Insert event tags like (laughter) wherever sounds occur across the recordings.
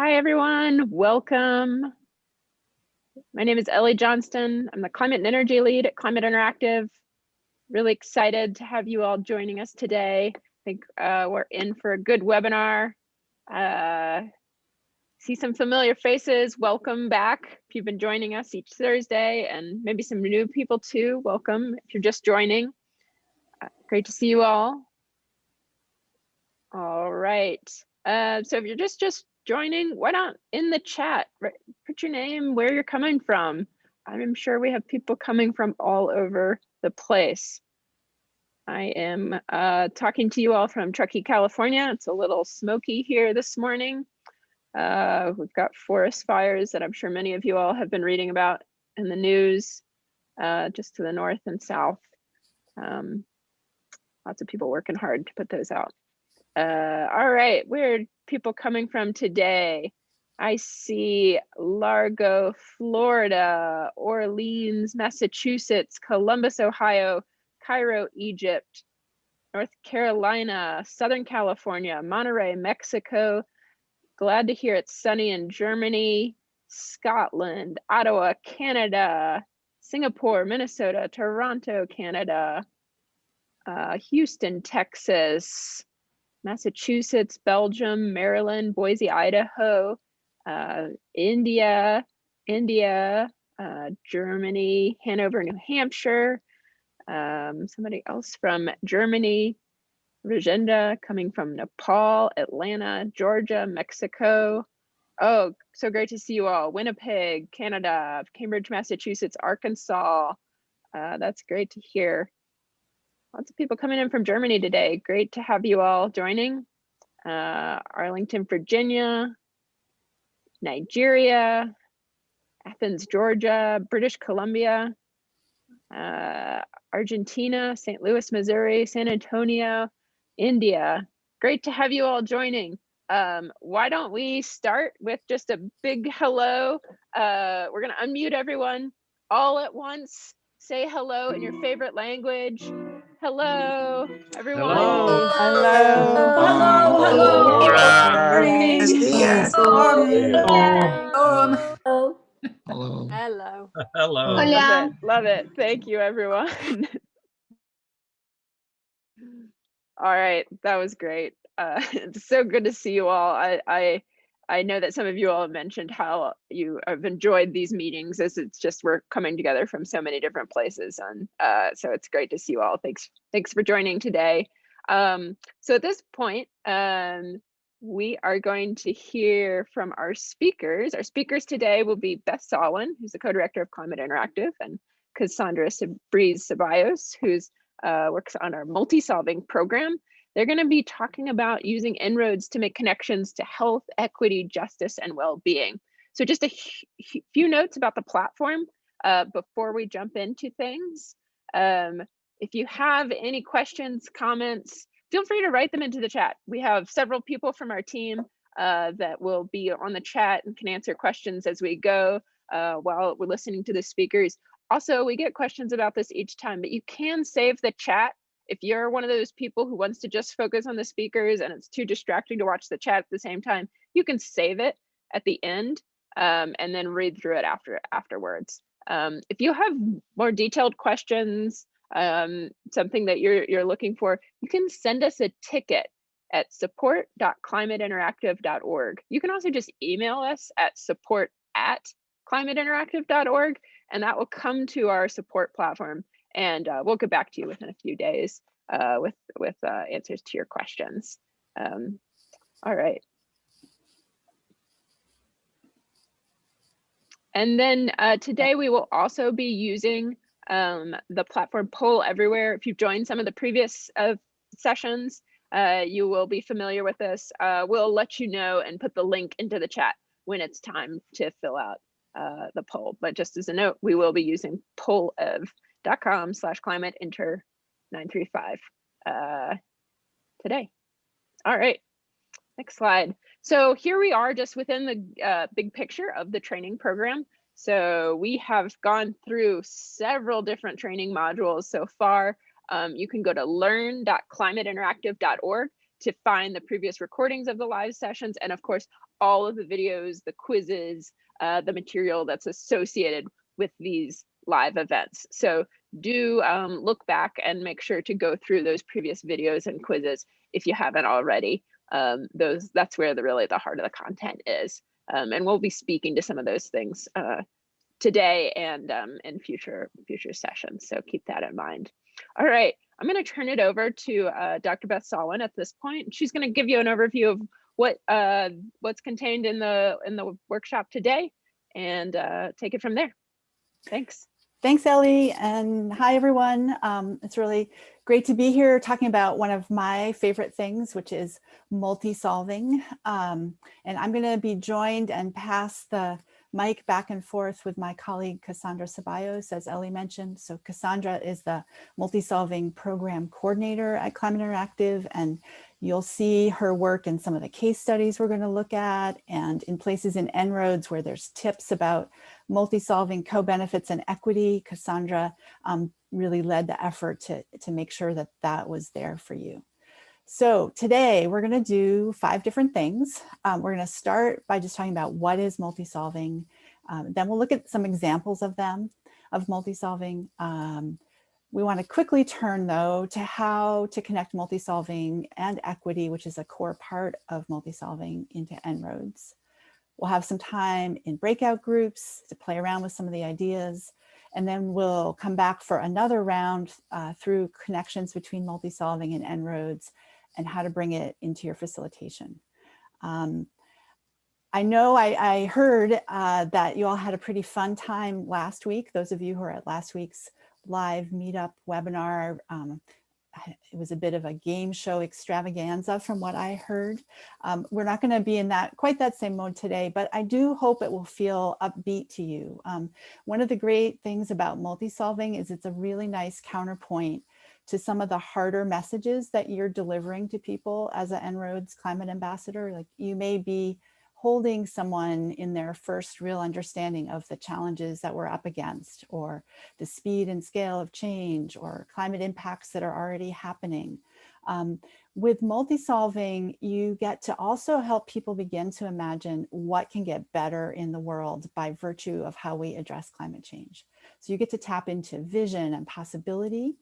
Hi, everyone. Welcome. My name is Ellie Johnston. I'm the Climate and Energy Lead at Climate Interactive. Really excited to have you all joining us today. I think uh, we're in for a good webinar. Uh, see some familiar faces. Welcome back. If you've been joining us each Thursday and maybe some new people too, welcome if you're just joining. Uh, great to see you all. All right. Uh, so if you're just just joining, why not in the chat, put your name, where you're coming from. I'm sure we have people coming from all over the place. I am uh, talking to you all from Truckee, California. It's a little smoky here this morning. Uh, we've got forest fires that I'm sure many of you all have been reading about in the news, uh, just to the north and south. Um, lots of people working hard to put those out. Uh, all right, where people coming from today? I see Largo, Florida, Orleans, Massachusetts, Columbus, Ohio, Cairo, Egypt, North Carolina, Southern California, Monterrey, Mexico. Glad to hear it's sunny in Germany, Scotland, Ottawa, Canada, Singapore, Minnesota, Toronto, Canada, uh, Houston, Texas, Massachusetts, Belgium, Maryland, Boise, Idaho, uh, India, India, uh, Germany, Hanover, New Hampshire, um, somebody else from Germany, Rajenda coming from Nepal, Atlanta, Georgia, Mexico. Oh, so great to see you all. Winnipeg, Canada, Cambridge, Massachusetts, Arkansas. Uh, that's great to hear. Lots of people coming in from Germany today. Great to have you all joining. Uh, Arlington, Virginia, Nigeria, Athens, Georgia, British Columbia, uh, Argentina, St. Louis, Missouri, San Antonio, India. Great to have you all joining. Um, why don't we start with just a big hello. Uh, we're gonna unmute everyone all at once. Say hello in your favorite language. Hello, everyone. Hello. Hello. Hello. Hello. Hello. Hello. Hello. Love it. Love it. Thank you, everyone. (laughs) all right, that was great. Uh, it's (laughs) so good to see you all. I, I I know that some of you all mentioned how you have enjoyed these meetings as it's just we're coming together from so many different places. And uh, so it's great to see you all. Thanks, thanks for joining today. Um, so at this point, um, we are going to hear from our speakers. Our speakers today will be Beth Sawin, who's the co-director of Climate Interactive, and Cassandra Breeze Ceballos, who's uh, works on our multi-solving program. They're going to be talking about using En-ROADS to make connections to health, equity, justice, and well-being. So just a few notes about the platform uh, before we jump into things. Um, if you have any questions, comments, feel free to write them into the chat. We have several people from our team uh, that will be on the chat and can answer questions as we go uh, while we're listening to the speakers. Also, we get questions about this each time, but you can save the chat if you're one of those people who wants to just focus on the speakers and it's too distracting to watch the chat at the same time, you can save it at the end um, and then read through it after afterwards. Um, if you have more detailed questions, um, something that you're, you're looking for, you can send us a ticket at support.climateinteractive.org. You can also just email us at support at climateinteractive.org and that will come to our support platform and uh, we'll get back to you within a few days uh, with with uh, answers to your questions. Um, all right. And then uh, today we will also be using um, the platform Poll Everywhere. If you've joined some of the previous uh, sessions, uh, you will be familiar with this. we'll let you know and put the link into the chat when it's time to fill out the poll. But just as a note, we will be using Pollev com slash climate inter 935 uh, today. All right, next slide. So here we are just within the uh, big picture of the training program. So we have gone through several different training modules so far. Um, you can go to learn.climateinteractive.org to find the previous recordings of the live sessions and of course all of the videos, the quizzes, uh, the material that's associated with these live events. So do um, look back and make sure to go through those previous videos and quizzes if you haven't already. Um, those that's where the really the heart of the content is. Um, and we'll be speaking to some of those things uh, today and um, in future future sessions. So keep that in mind. All right, I'm going to turn it over to uh, Dr. Beth Sawin at this point. She's going to give you an overview of what uh, what's contained in the in the workshop today and uh, take it from there. Thanks. Thanks, Ellie, and hi, everyone. Um, it's really great to be here talking about one of my favorite things, which is multi-solving. Um, and I'm going to be joined and pass the mic back and forth with my colleague Cassandra Ceballos, as Ellie mentioned. So Cassandra is the multi-solving program coordinator at Climate Interactive, and you'll see her work in some of the case studies we're going to look at and in places in En-ROADS where there's tips about multi-solving co-benefits and equity. Cassandra um, really led the effort to, to make sure that that was there for you. So today we're going to do five different things. Um, we're going to start by just talking about what is multi-solving. Um, then we'll look at some examples of them, of multi-solving. Um, we want to quickly turn though to how to connect multi-solving and equity, which is a core part of multi-solving into En-ROADS. We'll have some time in breakout groups to play around with some of the ideas. And then we'll come back for another round uh, through connections between multi-solving and En-ROADS and how to bring it into your facilitation. Um, I know I, I heard uh, that you all had a pretty fun time last week. Those of you who are at last week's live meetup webinar, um, it was a bit of a game show extravaganza from what I heard. Um, we're not going to be in that quite that same mode today, but I do hope it will feel upbeat to you. Um, one of the great things about multi-solving is it's a really nice counterpoint to some of the harder messages that you're delivering to people as an En-ROADS climate ambassador. Like you may be holding someone in their first real understanding of the challenges that we're up against or the speed and scale of change or climate impacts that are already happening. Um, with multi-solving, you get to also help people begin to imagine what can get better in the world by virtue of how we address climate change. So you get to tap into vision and possibility.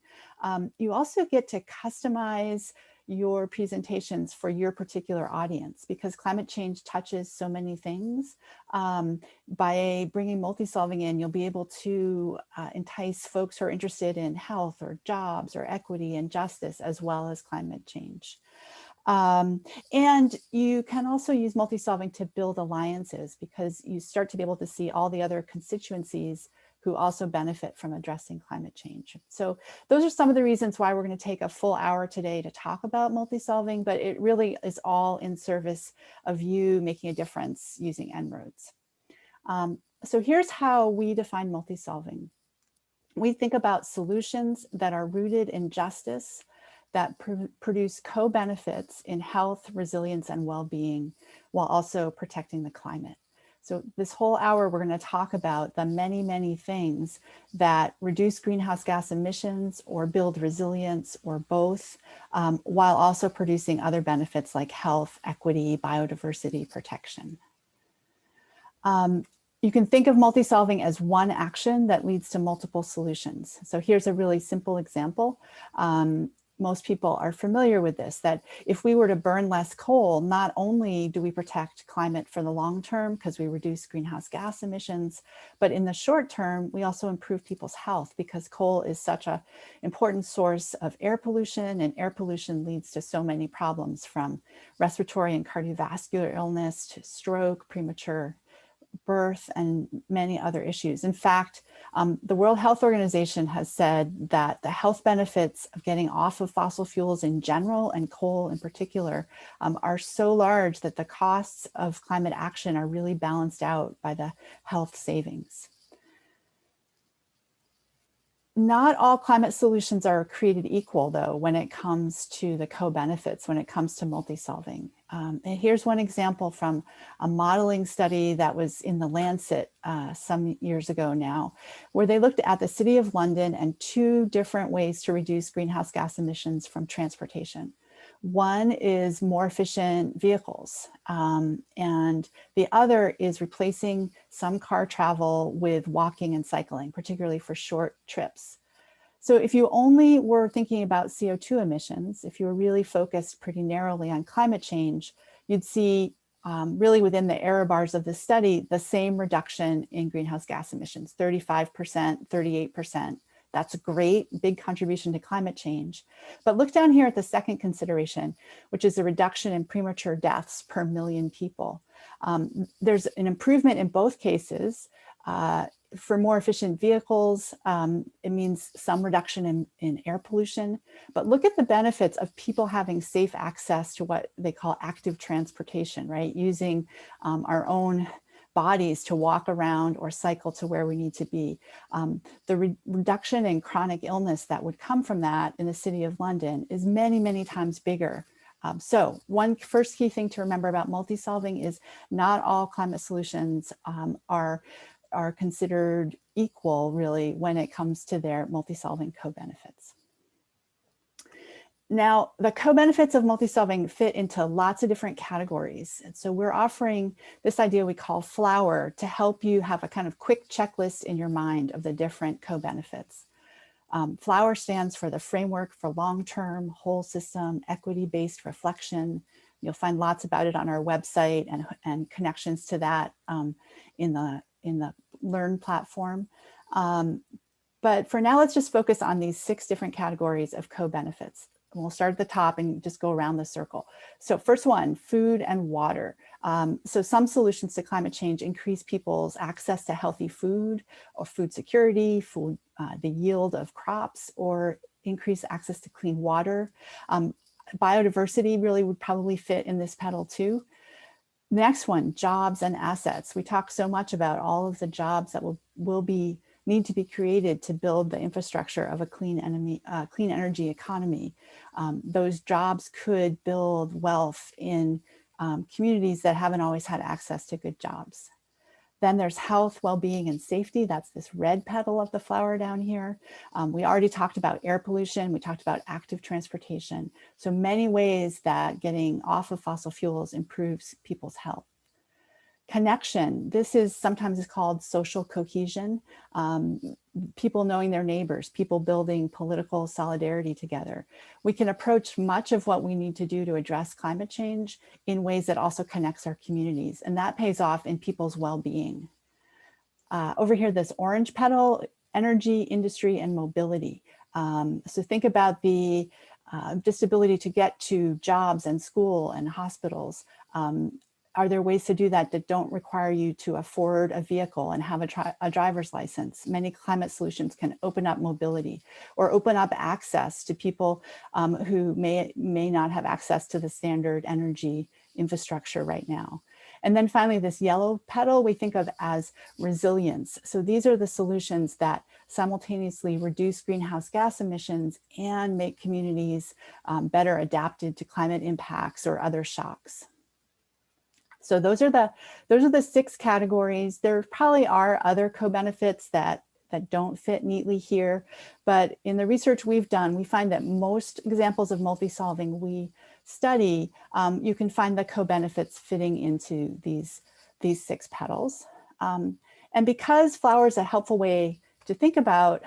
Um, you also get to customize your presentations for your particular audience because climate change touches so many things. Um, by bringing multi-solving in, you'll be able to uh, entice folks who are interested in health or jobs or equity and justice as well as climate change. Um, and you can also use multi-solving to build alliances because you start to be able to see all the other constituencies who also benefit from addressing climate change. So those are some of the reasons why we're going to take a full hour today to talk about multi-solving, but it really is all in service of you making a difference using En-ROADS. Um, so here's how we define multi-solving. We think about solutions that are rooted in justice, that pr produce co-benefits in health, resilience, and well-being, while also protecting the climate. So this whole hour, we're going to talk about the many, many things that reduce greenhouse gas emissions or build resilience or both, um, while also producing other benefits like health, equity, biodiversity protection. Um, you can think of multi-solving as one action that leads to multiple solutions. So here's a really simple example. Um, most people are familiar with this, that if we were to burn less coal, not only do we protect climate for the long term because we reduce greenhouse gas emissions, but in the short term, we also improve people's health because coal is such a important source of air pollution and air pollution leads to so many problems from respiratory and cardiovascular illness to stroke, premature birth and many other issues. In fact, um, the World Health Organization has said that the health benefits of getting off of fossil fuels in general and coal in particular um, are so large that the costs of climate action are really balanced out by the health savings not all climate solutions are created equal, though, when it comes to the co-benefits, when it comes to multi-solving. Um, and here's one example from a modeling study that was in the Lancet uh, some years ago now, where they looked at the City of London and two different ways to reduce greenhouse gas emissions from transportation. One is more efficient vehicles, um, and the other is replacing some car travel with walking and cycling, particularly for short trips. So if you only were thinking about CO2 emissions, if you were really focused pretty narrowly on climate change, you'd see um, really within the error bars of the study, the same reduction in greenhouse gas emissions, 35%, 38%. That's a great big contribution to climate change. But look down here at the second consideration, which is the reduction in premature deaths per million people. Um, there's an improvement in both cases. Uh, for more efficient vehicles, um, it means some reduction in, in air pollution, but look at the benefits of people having safe access to what they call active transportation, right? Using um, our own bodies to walk around or cycle to where we need to be. Um, the re reduction in chronic illness that would come from that in the city of London is many, many times bigger. Um, so one first key thing to remember about multi-solving is not all climate solutions um, are are considered equal really when it comes to their multi-solving co-benefits. Now, the co-benefits of multi-solving fit into lots of different categories. And so we're offering this idea we call flower to help you have a kind of quick checklist in your mind of the different co-benefits. Um, flower stands for the framework for long-term whole system equity-based reflection. You'll find lots about it on our website and, and connections to that um, in the in the Learn platform. Um, but for now, let's just focus on these six different categories of co-benefits. We'll start at the top and just go around the circle. So first one, food and water. Um, so some solutions to climate change increase people's access to healthy food or food security, food, uh, the yield of crops, or increase access to clean water. Um, biodiversity really would probably fit in this petal too. Next one, jobs and assets. We talk so much about all of the jobs that will, will be need to be created to build the infrastructure of a clean, enemy, uh, clean energy economy. Um, those jobs could build wealth in um, communities that haven't always had access to good jobs. Then there's health, well-being, and safety. That's this red petal of the flower down here. Um, we already talked about air pollution. We talked about active transportation. So many ways that getting off of fossil fuels improves people's health connection. This is sometimes is called social cohesion. Um, people knowing their neighbors, people building political solidarity together. We can approach much of what we need to do to address climate change in ways that also connects our communities. And that pays off in people's well-being. Uh, over here, this orange petal, energy, industry, and mobility. Um, so think about the uh, disability to get to jobs and school and hospitals, um, are there ways to do that that don't require you to afford a vehicle and have a, a, driver's license? Many climate solutions can open up mobility or open up access to people um, who may, may not have access to the standard energy infrastructure right now. And then finally, this yellow petal we think of as resilience. So these are the solutions that simultaneously reduce greenhouse gas emissions and make communities um, better adapted to climate impacts or other shocks. So those are the those are the six categories. There probably are other co-benefits that that don't fit neatly here, but in the research we've done, we find that most examples of multi-solving we study, um, you can find the co-benefits fitting into these, these six petals. Um, and because flower is a helpful way to think about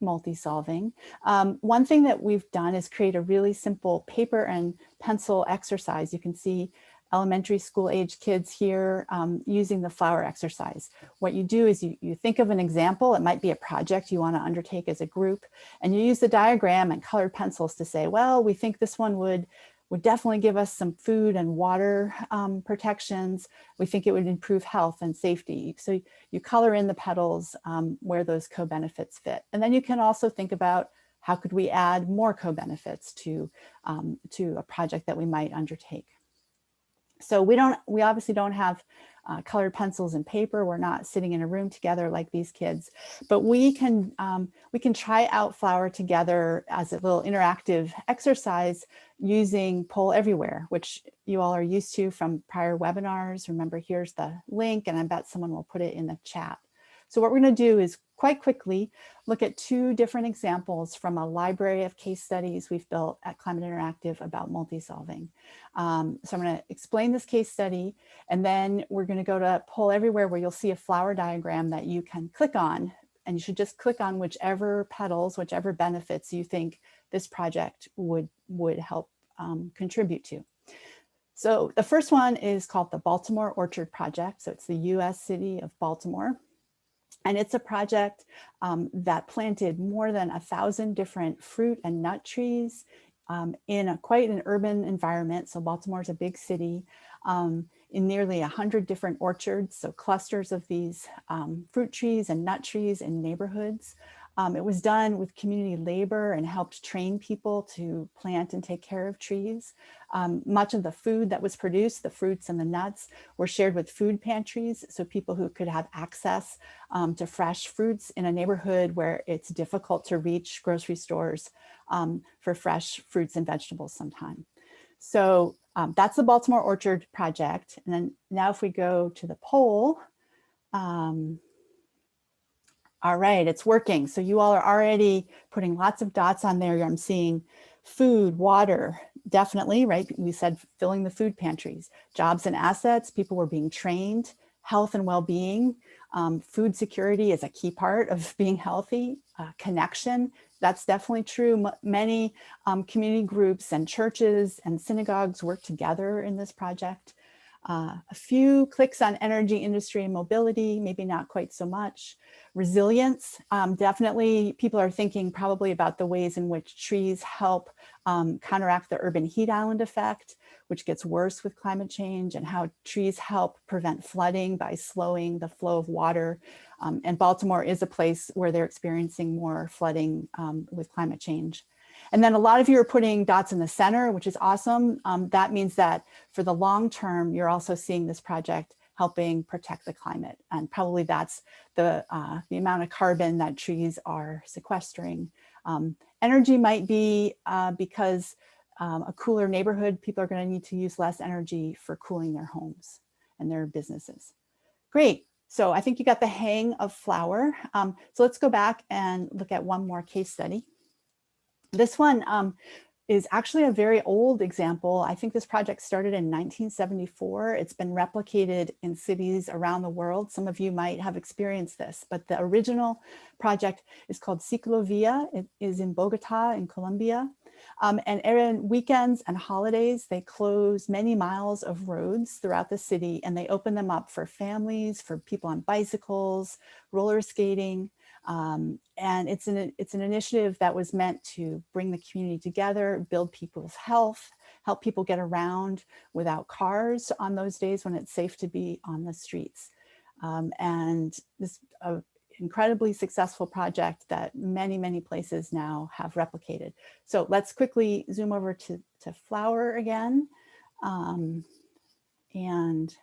multi-solving, um, one thing that we've done is create a really simple paper and pencil exercise. You can see elementary school age kids here um, using the flower exercise. What you do is you, you think of an example, it might be a project you wanna undertake as a group, and you use the diagram and colored pencils to say, well, we think this one would would definitely give us some food and water um, protections. We think it would improve health and safety. So you color in the petals um, where those co-benefits fit. And then you can also think about how could we add more co-benefits to, um, to a project that we might undertake. So we don't, we obviously don't have uh, colored pencils and paper. We're not sitting in a room together like these kids, but we can um, we can try out flower together as a little interactive exercise using Poll Everywhere, which you all are used to from prior webinars. Remember, here's the link, and I bet someone will put it in the chat. So what we're going to do is quite quickly look at two different examples from a library of case studies we've built at Climate Interactive about multi-solving. Um, so I'm going to explain this case study, and then we're going to go to Poll Everywhere where you'll see a flower diagram that you can click on, and you should just click on whichever petals, whichever benefits you think this project would, would help um, contribute to. So the first one is called the Baltimore Orchard Project. So it's the US city of Baltimore. And it's a project um, that planted more than a thousand different fruit and nut trees um, in a, quite an urban environment. So Baltimore is a big city um, in nearly a hundred different orchards. So clusters of these um, fruit trees and nut trees in neighborhoods. Um, it was done with community labor and helped train people to plant and take care of trees. Um, much of the food that was produced, the fruits and the nuts, were shared with food pantries, so people who could have access um, to fresh fruits in a neighborhood where it's difficult to reach grocery stores um, for fresh fruits and vegetables sometime. So um, that's the Baltimore Orchard Project. And then now if we go to the poll, um, all right, it's working. So you all are already putting lots of dots on there. I'm seeing food, water, definitely, right? We said filling the food pantries, jobs and assets, people were being trained, health and well-being, um, food security is a key part of (laughs) being healthy, uh, connection, that's definitely true. M many um, community groups and churches and synagogues work together in this project. Uh, a few clicks on energy, industry, and mobility, maybe not quite so much. Resilience, um, definitely people are thinking probably about the ways in which trees help um, counteract the urban heat island effect, which gets worse with climate change, and how trees help prevent flooding by slowing the flow of water. Um, and Baltimore is a place where they're experiencing more flooding um, with climate change. And then a lot of you are putting dots in the center, which is awesome. Um, that means that for the long term, you're also seeing this project helping protect the climate. And probably that's the, uh, the amount of carbon that trees are sequestering. Um, energy might be uh, because um, a cooler neighborhood, people are gonna need to use less energy for cooling their homes and their businesses. Great, so I think you got the hang of flower. Um, so let's go back and look at one more case study. This one um, is actually a very old example. I think this project started in 1974. It's been replicated in cities around the world. Some of you might have experienced this, but the original project is called Ciclovia. It is in Bogota in Colombia. Um, and on weekends and holidays, they close many miles of roads throughout the city and they open them up for families, for people on bicycles, roller skating, um, and it's an, it's an initiative that was meant to bring the community together, build people's health, help people get around without cars on those days when it's safe to be on the streets. Um, and this incredibly successful project that many, many places now have replicated. So let's quickly zoom over to, to Flower again. Um, and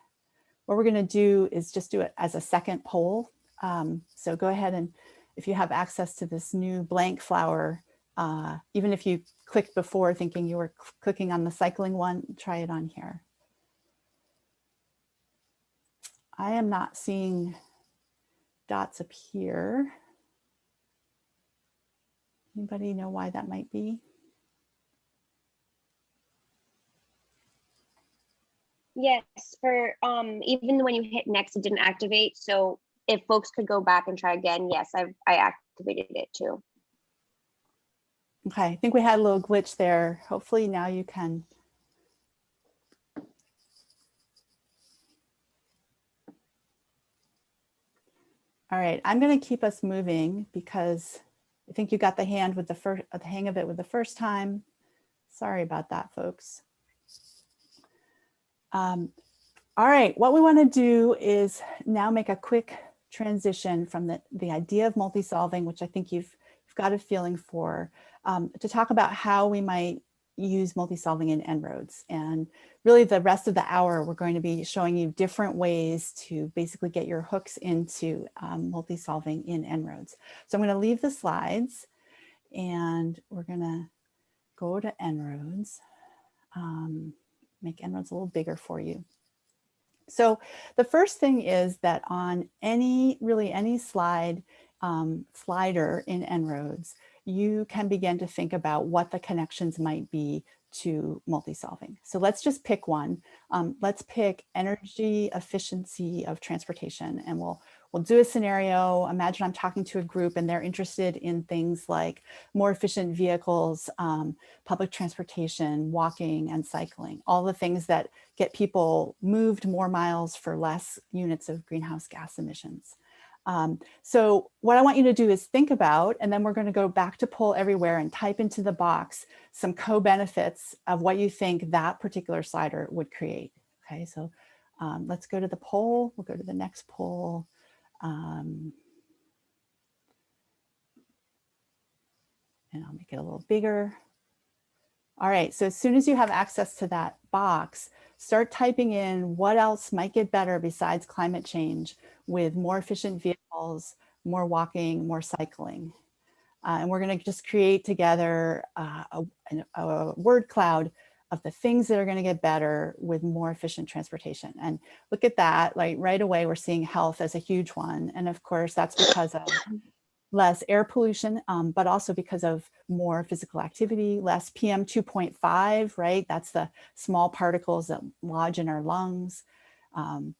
what we're gonna do is just do it as a second poll. Um, so go ahead and if you have access to this new blank flower, uh, even if you clicked before thinking you were clicking on the cycling one, try it on here. I am not seeing dots appear. Anybody know why that might be? Yes, for um even when you hit next, it didn't activate. So if folks could go back and try again, yes, I've I activated it too. Okay, I think we had a little glitch there. Hopefully now you can. All right, I'm going to keep us moving because I think you got the hand with the first the hang of it with the first time. Sorry about that, folks. Um, all right, what we want to do is now make a quick transition from the, the idea of multi-solving, which I think you've, you've got a feeling for, um, to talk about how we might use multi-solving in En-ROADS. And really the rest of the hour, we're going to be showing you different ways to basically get your hooks into um, multi-solving in En-ROADS. So I'm going to leave the slides and we're going to go to En-ROADS, um, make En-ROADS a little bigger for you. So the first thing is that on any, really any slide, um, slider in En-ROADS, you can begin to think about what the connections might be to multi-solving. So let's just pick one. Um, let's pick energy efficiency of transportation and we'll we'll do a scenario. Imagine I'm talking to a group and they're interested in things like more efficient vehicles, um, public transportation, walking and cycling, all the things that get people moved more miles for less units of greenhouse gas emissions. Um, so what I want you to do is think about, and then we're going to go back to poll everywhere and type into the box some co-benefits of what you think that particular slider would create. Okay, so um, let's go to the poll. We'll go to the next poll. Um, and I'll make it a little bigger. All right, so as soon as you have access to that box, start typing in what else might get better besides climate change with more efficient vehicles, more walking, more cycling. Uh, and we're going to just create together uh, a, a, word cloud of the things that are going to get better with more efficient transportation. And look at that, like right away, we're seeing health as a huge one. And of course, that's because of less air pollution, um, but also because of more physical activity, less PM 2.5, right? That's the small particles that lodge in our lungs. Um,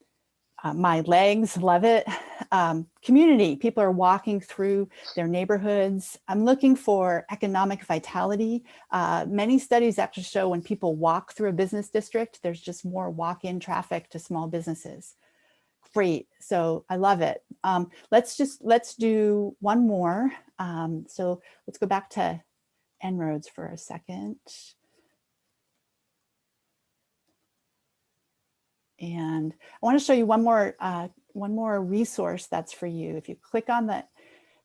uh, my legs, love it. Um, community, people are walking through their neighborhoods. I'm looking for economic vitality. Uh, many studies actually show when people walk through a business district, there's just more walk-in traffic to small businesses. Great, so I love it. Um, let's just, let's do one more. Um, so let's go back to En-ROADS for a second. And I want to show you one more, uh, one more resource that's for you. If you click on the,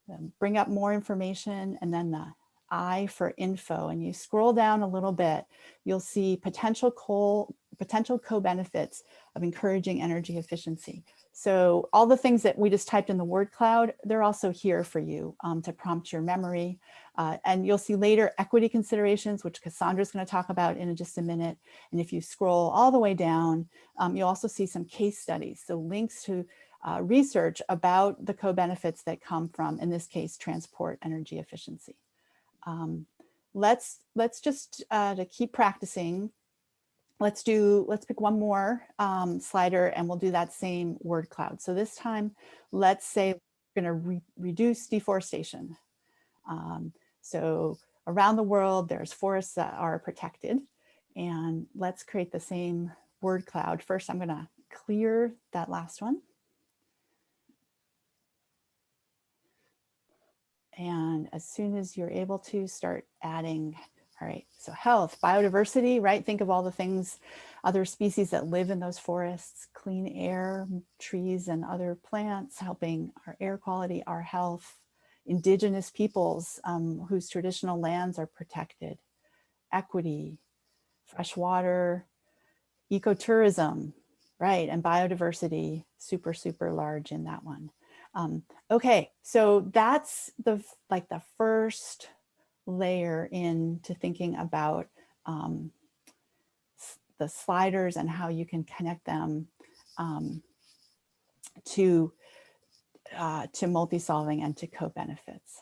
the bring up more information and then the I for info and you scroll down a little bit, you'll see potential co potential co-benefits of encouraging energy efficiency. So all the things that we just typed in the word cloud, they're also here for you um, to prompt your memory. Uh, and you'll see later equity considerations, which Cassandra's going to talk about in just a minute. And if you scroll all the way down, um, you'll also see some case studies. So links to uh, research about the co-benefits that come from, in this case, transport energy efficiency. Um, let's let's just uh, to keep practicing let's do, let's pick one more um, slider and we'll do that same word cloud. So this time, let's say we're gonna re reduce deforestation. Um, so around the world, there's forests that are protected and let's create the same word cloud. First, I'm gonna clear that last one. And as soon as you're able to start adding all right, so health, biodiversity, right? Think of all the things, other species that live in those forests, clean air, trees and other plants, helping our air quality, our health, indigenous peoples um, whose traditional lands are protected, equity, fresh water, ecotourism, right? And biodiversity, super, super large in that one. Um, okay, so that's the like the first layer into thinking about um, the sliders and how you can connect them um, to uh, to multi-solving and to co-benefits.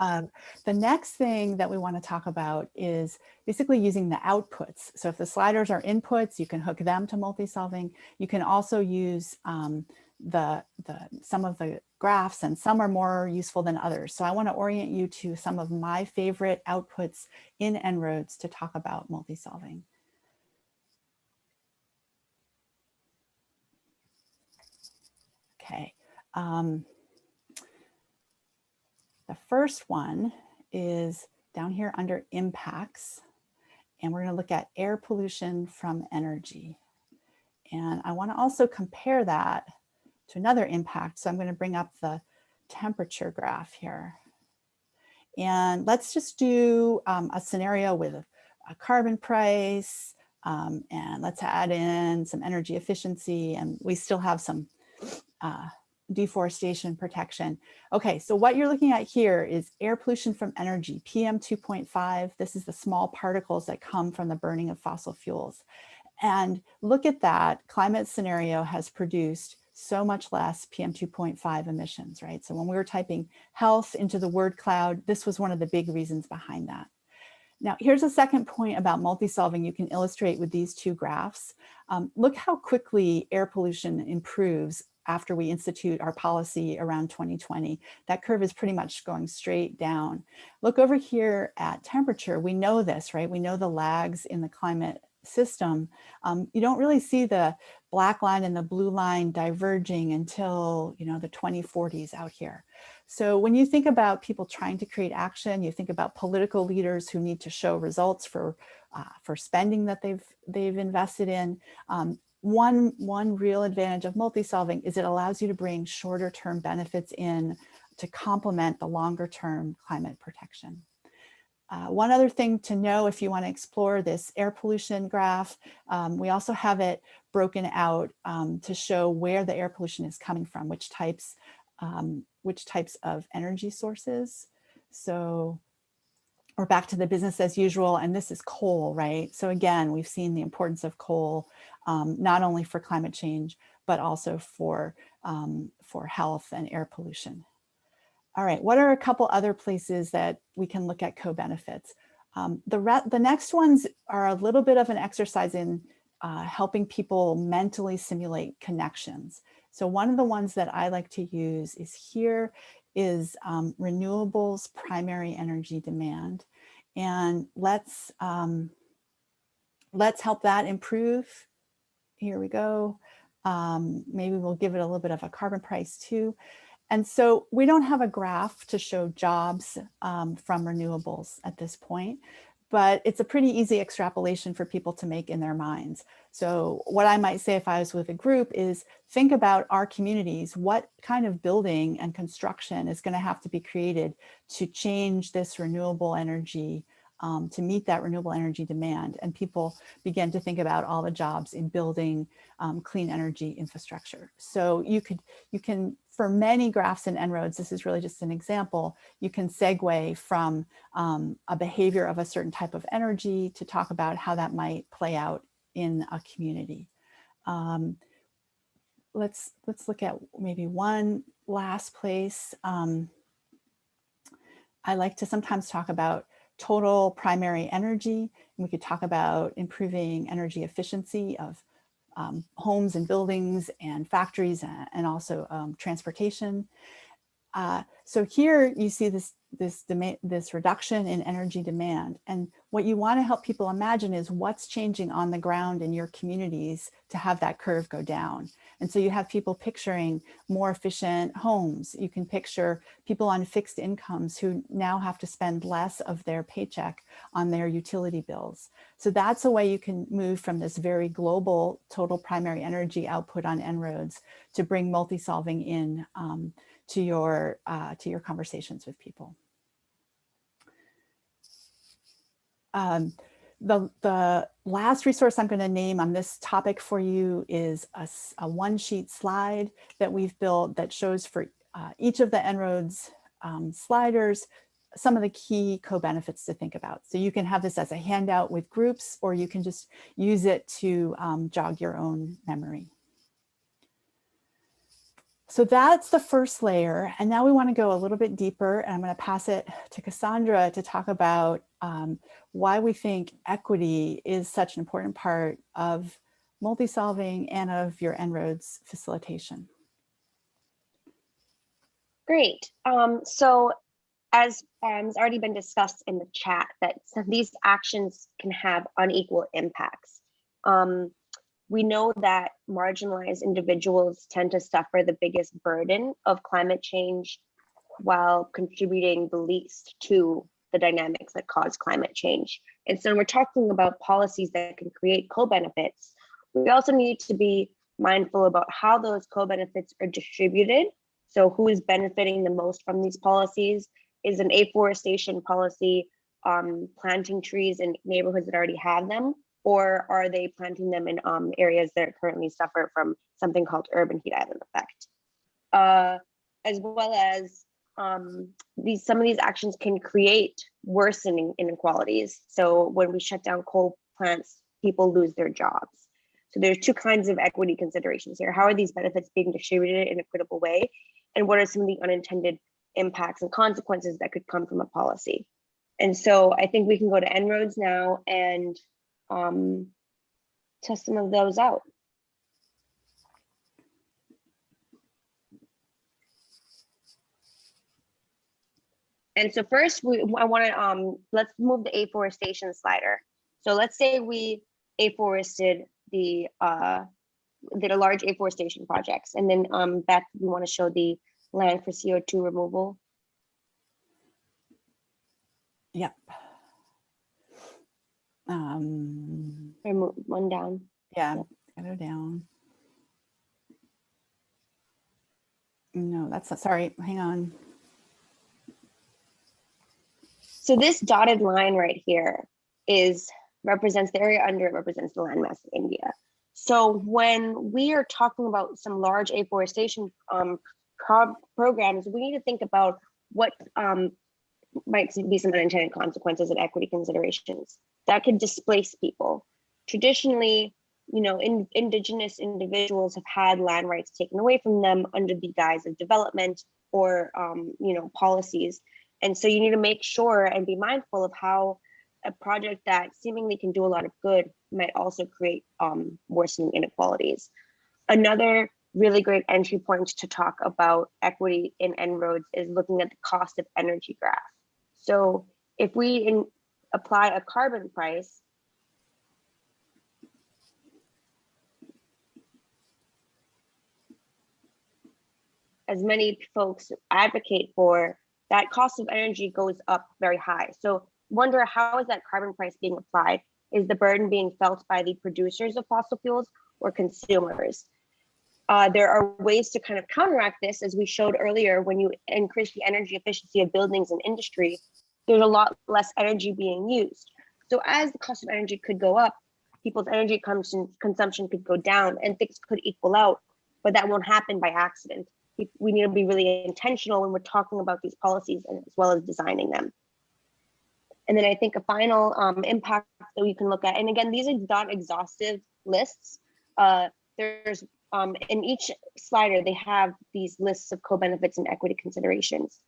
Um, the next thing that we want to talk about is basically using the outputs. So if the sliders are inputs, you can hook them to multi-solving. You can also use um, the, the some of the graphs and some are more useful than others. So I want to orient you to some of my favorite outputs in En-ROADS to talk about multi-solving. Okay. Um, the first one is down here under impacts, and we're going to look at air pollution from energy. And I want to also compare that to another impact. So I'm going to bring up the temperature graph here. And let's just do um, a scenario with a, a carbon price, um, and let's add in some energy efficiency, and we still have some uh, deforestation protection. Okay, so what you're looking at here is air pollution from energy, PM 2.5. This is the small particles that come from the burning of fossil fuels. And look at that, climate scenario has produced so much less PM 2.5 emissions, right? So when we were typing health into the word cloud, this was one of the big reasons behind that. Now, here's a second point about multi-solving you can illustrate with these two graphs. Um, look how quickly air pollution improves after we institute our policy around 2020. That curve is pretty much going straight down. Look over here at temperature. We know this, right? We know the lags in the climate system. Um, you don't really see the black line and the blue line diverging until, you know, the 2040s out here. So when you think about people trying to create action, you think about political leaders who need to show results for uh, for spending that they've they've invested in. Um, one, one real advantage of multi-solving is it allows you to bring shorter term benefits in to complement the longer term climate protection. Uh, one other thing to know if you want to explore this air pollution graph, um, we also have it broken out um, to show where the air pollution is coming from, which types, um, which types of energy sources. So we're back to the business as usual, and this is coal, right? So again, we've seen the importance of coal, um, not only for climate change, but also for, um, for health and air pollution. All right, what are a couple other places that we can look at co-benefits? Um, the, the next ones are a little bit of an exercise in uh, helping people mentally simulate connections. So one of the ones that I like to use is here is um, renewables primary energy demand. And let's, um, let's help that improve. Here we go. Um, maybe we'll give it a little bit of a carbon price too. And so we don't have a graph to show jobs um, from renewables at this point, but it's a pretty easy extrapolation for people to make in their minds. So what I might say if I was with a group is think about our communities, what kind of building and construction is gonna have to be created to change this renewable energy um, to meet that renewable energy demand. And people begin to think about all the jobs in building um, clean energy infrastructure. So you could, you can, for many graphs and En-ROADS, this is really just an example, you can segue from um, a behavior of a certain type of energy to talk about how that might play out in a community. Um, let's, let's look at maybe one last place. Um, I like to sometimes talk about total primary energy. We could talk about improving energy efficiency of um, homes and buildings and factories and also um, transportation. Uh, so here you see this this this reduction in energy demand and what you want to help people imagine is what's changing on the ground in your communities to have that curve go down and so you have people picturing more efficient homes. You can picture people on fixed incomes who now have to spend less of their paycheck on their utility bills. So that's a way you can move from this very global total primary energy output on En-ROADS to bring multi-solving in um, to, your, uh, to your conversations with people. Um, the, the last resource I'm going to name on this topic for you is a, a one sheet slide that we've built that shows for uh, each of the En-ROADS um, sliders some of the key co-benefits to think about. So you can have this as a handout with groups or you can just use it to um, jog your own memory. So that's the first layer. And now we want to go a little bit deeper and I'm going to pass it to Cassandra to talk about um, why we think equity is such an important part of multi-solving and of your En-ROADS facilitation. Great. Um, so as um, has already been discussed in the chat, that these actions can have unequal impacts. Um, we know that marginalized individuals tend to suffer the biggest burden of climate change while contributing the least to the dynamics that cause climate change. And so when we're talking about policies that can create co-benefits, we also need to be mindful about how those co-benefits are distributed. So who is benefiting the most from these policies? Is an afforestation policy um, planting trees in neighborhoods that already have them? Or are they planting them in um, areas that currently suffer from something called urban heat island effect? Uh, as well as um, these some of these actions can create worsening inequalities. So when we shut down coal plants, people lose their jobs. So there's two kinds of equity considerations here. How are these benefits being distributed in a equitable way? And what are some of the unintended impacts and consequences that could come from a policy? And so I think we can go to En-ROADS now and um, test some of those out. And so first, we I want to um let's move the afforestation slider. So let's say we afforested the uh did a large afforestation projects, and then um Beth, we want to show the land for CO two removal. Yep. Um, one down. yeah, gotta go down. No, that's not, sorry, hang on. So this dotted line right here is represents the area under it represents the landmass of India. So when we are talking about some large afforestation um, pro- programs, we need to think about what um, might be some unintended consequences and equity considerations that could displace people. Traditionally, you know, in, indigenous individuals have had land rights taken away from them under the guise of development or, um, you know, policies. And so you need to make sure and be mindful of how a project that seemingly can do a lot of good might also create um, worsening inequalities. Another really great entry point to talk about equity in En-ROADS is looking at the cost of energy graph. So if we in, apply a carbon price, as many folks advocate for, that cost of energy goes up very high. So wonder how is that carbon price being applied? Is the burden being felt by the producers of fossil fuels or consumers? Uh, there are ways to kind of counteract this, as we showed earlier, when you increase the energy efficiency of buildings and industry, there's a lot less energy being used. So as the cost of energy could go up, people's energy consumption, could go down and things could equal out, but that won't happen by accident. We- We need to be really intentional when we're talking about these policies and as well as designing them. And then I think a final um, impact that we can look at, and again, these are not exhaustive lists. Uh, there's um, in each slider, they have these lists of co-benefits and equity considerations.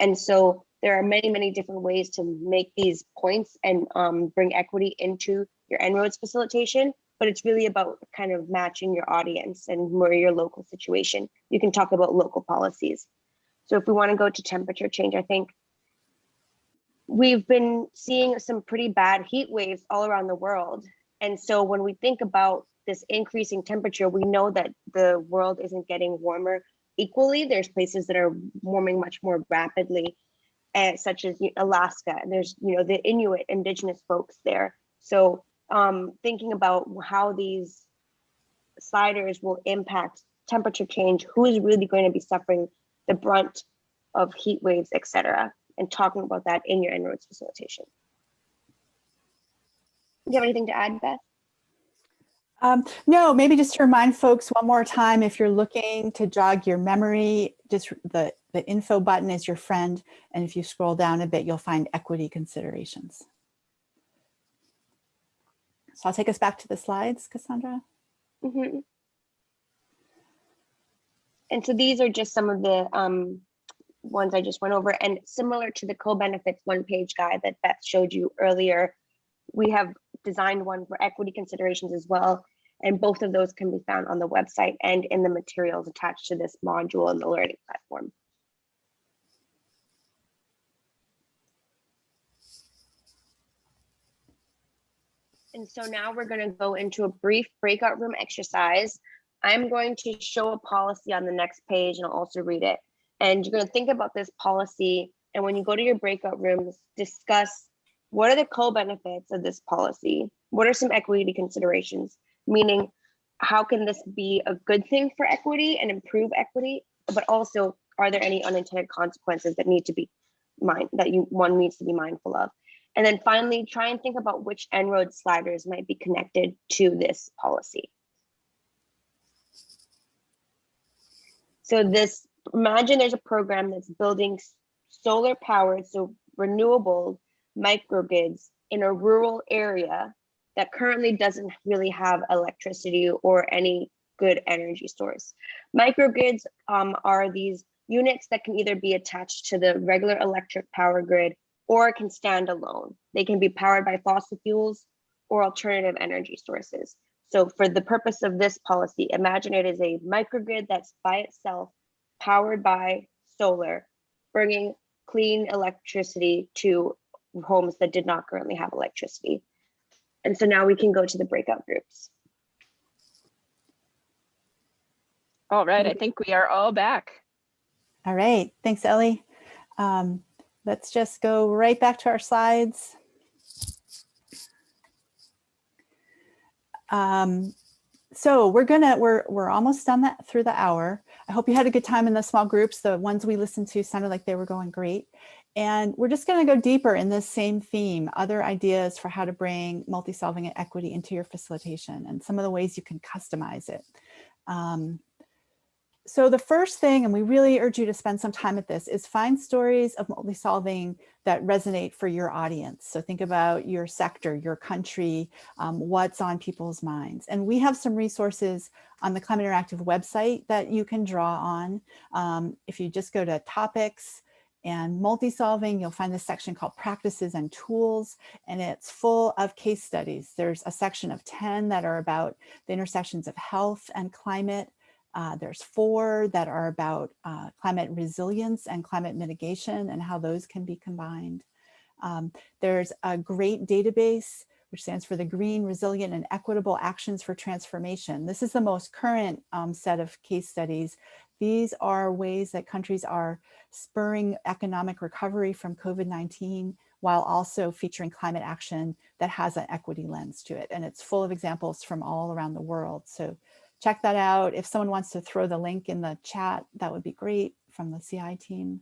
And so there are many, many different ways to make these points and um, bring equity into your En-ROADS facilitation, but it's really about kind of matching your audience and more your local situation. You can talk about local policies. So if we want to go to temperature change, I think we've been seeing some pretty bad heat waves all around the world. And so when we think about this increasing temperature, we know that the world isn't getting warmer equally. There's places that are warming much more rapidly, such as Alaska. And there's, you know, the Inuit indigenous folks there. So um, thinking about how these sliders will impact temperature change, who is really going to be suffering the brunt of heat waves, et cetera, and talking about that in your En-ROADS facilitation. Do you have anything to add, Beth? Um, no, maybe just to remind folks one more time, if you're looking to jog your memory, just the, the info button is your friend. And if you scroll down a bit, you'll find equity considerations. So I'll take us back to the slides, Cassandra. Mhm. And so these are just some of the um, ones I just went over and similar to the co-benefits one-page guide that Beth showed you earlier, we have designed one for equity considerations as well. And both of those can be found on the website and in the materials attached to this module in the learning platform. And so now we're going to go into a brief breakout room exercise. I'm going to show a policy on the next page and I'll also read it. And you're going to think about this policy. And when you go to your breakout rooms, discuss what are the co-benefits of this policy? What are some equity considerations? Meaning, how can this be a good thing for equity and improve equity? But also, are there any unintended consequences that need to be mind that you one needs to be mindful of? And then finally, try and think about which En-ROAD sliders might be connected to this policy. So this, imagine there's a program that's building solar powered, so renewable microgrids in a rural area that currently doesn't really have electricity or any good energy source. Microgrids um, are these units that can either be attached to the regular electric power grid or can stand alone. They can be powered by fossil fuels or alternative energy sources. So for the purpose of this policy, imagine it is a microgrid that's by itself, powered by solar, bringing clean electricity to homes that did not currently have electricity. And so now we can go to the breakout groups. All right, I think we are all back. All right, thanks, Ellie. Um, let's just go right back to our slides. Um, so we're gonna we're we're almost done that through the hour. I hope you had a good time in the small groups. The ones we listened to sounded like they were going great. And we're just going to go deeper in this same theme, other ideas for how to bring multi-solving and equity into your facilitation and some of the ways you can customize it. Um, so the first thing, and we really urge you to spend some time at this, is find stories of multi-solving that resonate for your audience. So think about your sector, your country, um, what's on people's minds. And we have some resources on the Climate Interactive website that you can draw on. Um, if you just go to topics, and multi-solving, you'll find this section called practices and tools, and it's full of case studies. There's a section of 10 that are about the intersections of health and climate. Uh, there's four that are about uh, climate resilience and climate mitigation and how those can be combined. Um, there's a GREAT database which stands for the Green, Resilient, and Equitable Actions for Transformation. This is the most current um, set of case studies. These are ways that countries are spurring economic recovery from COVID-19 while also featuring climate action that has an equity lens to it. And it's full of examples from all around the world. So check that out. If someone wants to throw the link in the chat, that would be great from the CI team.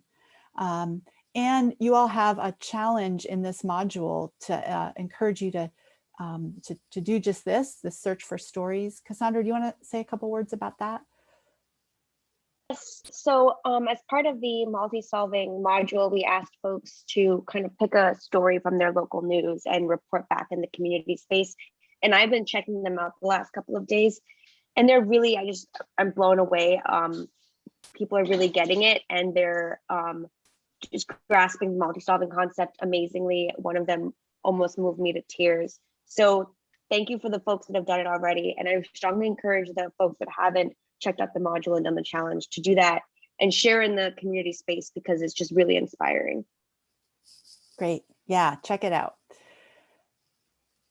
Um, and you all have a challenge in this module to uh, encourage you to, um, to, to do just this, the search for stories. Cassandra, do you want to say a couple words about that? Yes, so um, as part of the multi-solving module, we asked folks to kind of pick a story from their local news and report back in the community space. And I've been checking them out the last couple of days and they're really, I just, I'm blown away. Um, people are really getting it and they're um, just grasping the multi-solving concept amazingly. One of them almost moved me to tears. So thank you for the folks that have done it already. And I strongly encourage the folks that haven't checked out the module and done the challenge to do that and share in the community space because it's just really inspiring. Great. Yeah, check it out.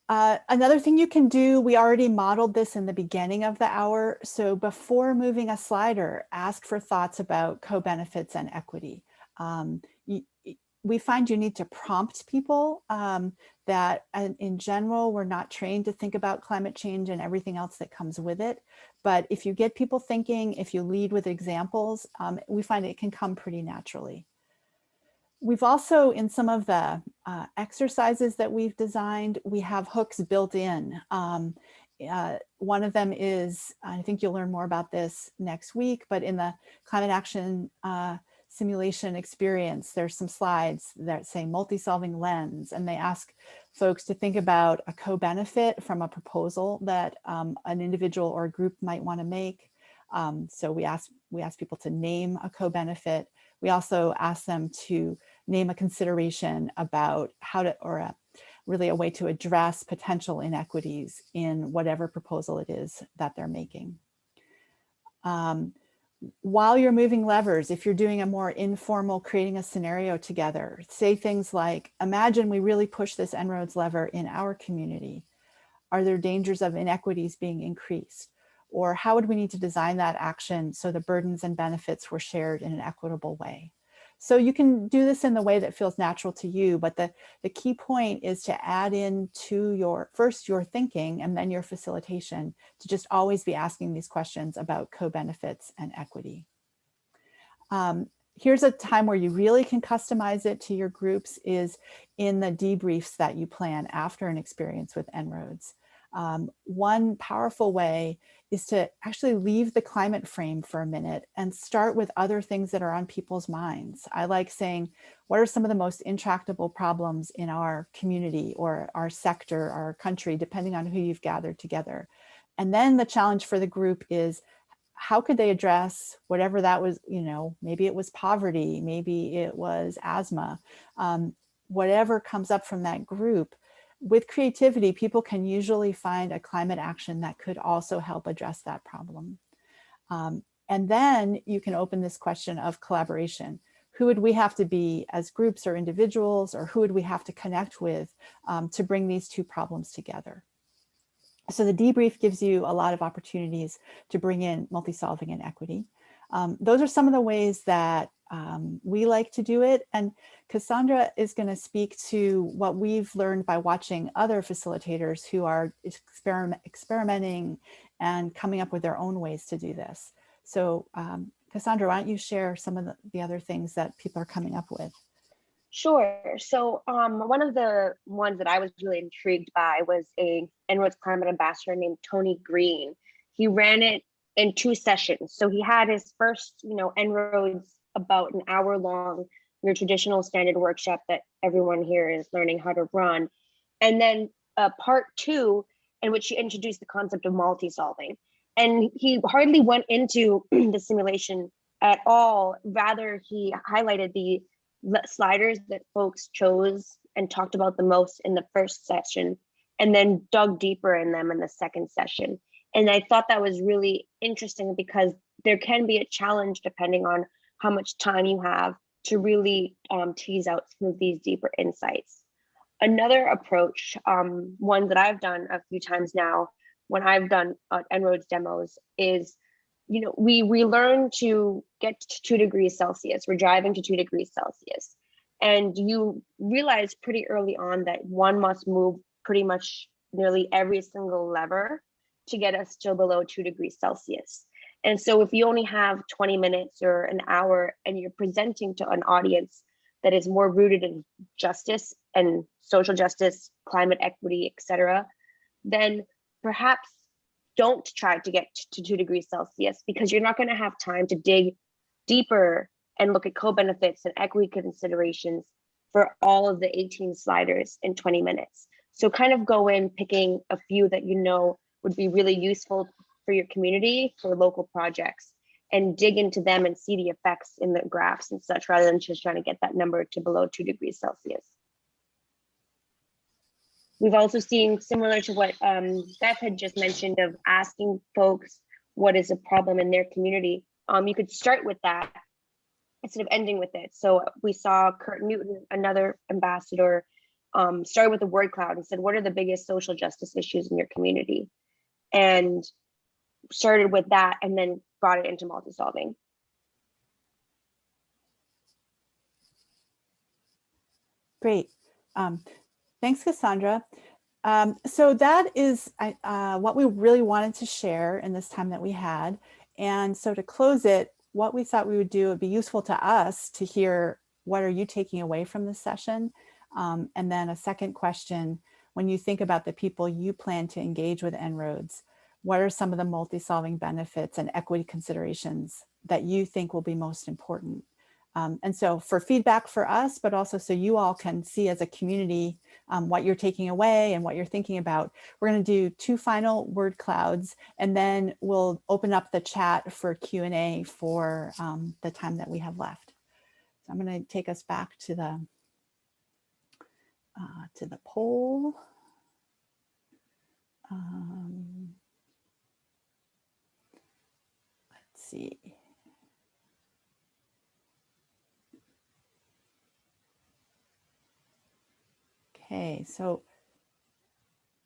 Uh, another thing you can do, we already modeled this in the beginning of the hour. So before moving a slider, ask for thoughts about co-benefits and equity. Um, we find you need to prompt people um, that in general, we're not trained to think about climate change and everything else that comes with it. But if you get people thinking, if you lead with examples, um, we find it can come pretty naturally. We've also, in some of the uh, exercises that we've designed, we have hooks built in. Um, uh, one of them is, I think you'll learn more about this next week, but in the climate action uh, simulation experience, there's some slides that say multi-solving lens, and they ask folks to think about a co-benefit from a proposal that um, an individual or a group might want to make. Um, so we ask, we ask people to name a co-benefit we also ask them to name a consideration about how to, or a, really a way to address potential inequities in whatever proposal it is that they're making. Um, while you're moving levers, if you're doing a more informal creating a scenario together, say things like, imagine we really push this En-ROADS lever in our community. Are there dangers of inequities being increased? Or how would we need to design that action so the burdens and benefits were shared in an equitable way? So you can do this in the way that feels natural to you, but the, the key point is to add in to your, first your thinking and then your facilitation to just always be asking these questions about co-benefits and equity. Um, here's a time where you really can customize it to your groups is in the debriefs that you plan after an experience with En-ROADS. Um, one powerful way is to actually leave the climate frame for a minute and start with other things that are on people's minds. I like saying, what are some of the most intractable problems in our community or our sector, our country, depending on who you've gathered together. And then the challenge for the group is how could they address whatever that was, you know, maybe it was poverty, maybe it was asthma, um, whatever comes up from that group. With creativity, people can usually find a climate action that could also help address that problem. Um, and then you can open this question of collaboration. Who would we have to be as groups or individuals, or who would we have to connect with um, to bring these two problems together? So the debrief gives you a lot of opportunities to bring in multi-solving and equity. Um, those are some of the ways that um, we like to do it. And Cassandra is going to speak to what we've learned by watching other facilitators who are experiment, experimenting and coming up with their own ways to do this. So um, Cassandra, why don't you share some of the, the other things that people are coming up with? Sure. So um, one of the ones that I was really intrigued by was a En-ROADS climate ambassador named Tony Green. He ran it in two sessions. So he had his first, you know, En-ROADS about an hour long, your traditional standard workshop that everyone here is learning how to run. And then uh, part two, in which he introduced the concept of multi-solving. And he hardly went into (clears throat) the simulation at all. Rather, he highlighted the sliders that folks chose and talked about the most in the first session and then dug deeper in them in the second session. And I thought that was really interesting because there can be a challenge depending on how much time you have to really um, tease out some of these deeper insights. Another approach, um, one that I've done a few times now when I've done uh, En-ROADS demos is you know, we we learn to get to two degrees Celsius. We're driving to two degrees Celsius. And you realize pretty early on that one must move pretty much nearly every single lever to get us to below two degrees Celsius. And so if you only have 20 minutes or an hour and you're presenting to an audience that is more rooted in justice and social justice, climate equity, et cetera, then perhaps don't try to get to two degrees Celsius because you're not going to have time to dig deeper and look at co-benefits and equity considerations for all of the 18 sliders in 20 minutes. So kind of go in picking a few that you know would be really useful for your community for local projects and dig into them and see the effects in the graphs and such rather than just trying to get that number to below two degrees Celsius. We've also seen similar to what um, Beth had just mentioned of asking folks what is a problem in their community. Um, you could start with that instead of ending with it. So we saw Kurt Newton, another ambassador, um, started with the word cloud and said, what are the biggest social justice issues in your community? And started with that and then brought it into multi-solving. Great. Um, Thanks, Cassandra. Um, so that is uh, what we really wanted to share in this time that we had. And so to close it, what we thought we would do would be useful to us to hear what are you taking away from this session? Um, and then a second question, when you think about the people you plan to engage with En-ROADS, what are some of the multi-solving benefits and equity considerations that you think will be most important? Um, and so for feedback for us, but also so you all can see as a community um, what you're taking away and what you're thinking about. We're going to do two final word clouds, and then we'll open up the chat for Q&A for um, the time that we have left. So I'm going to take us back to the uh, to the poll. Um, let's see. Okay, so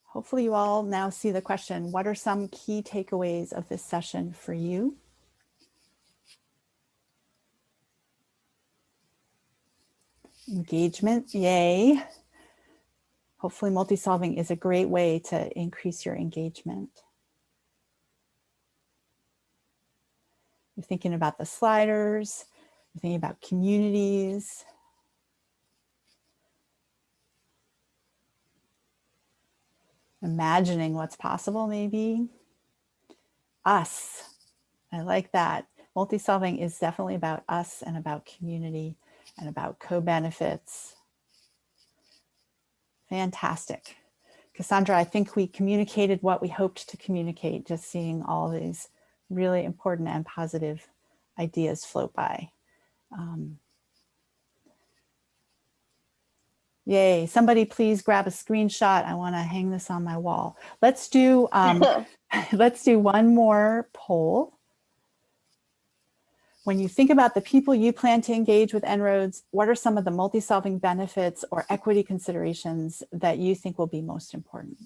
hopefully you all now see the question, what are some key takeaways of this session for you? Engagement, yay. Hopefully multi-solving is a great way to increase your engagement. You're thinking about the sliders, you're thinking about communities, imagining what's possible maybe. Us, I like that. Multi-solving is definitely about us and about community and about co-benefits. Fantastic. Cassandra, I think we communicated what we hoped to communicate, just seeing all these really important and positive ideas float by. Um, yay, somebody please grab a screenshot. I wanna hang this on my wall. Let's do, um, (laughs) (laughs) let's do one more poll. When you think about the people you plan to engage with En-ROADS, what are some of the multi-solving benefits or equity considerations that you think will be most important?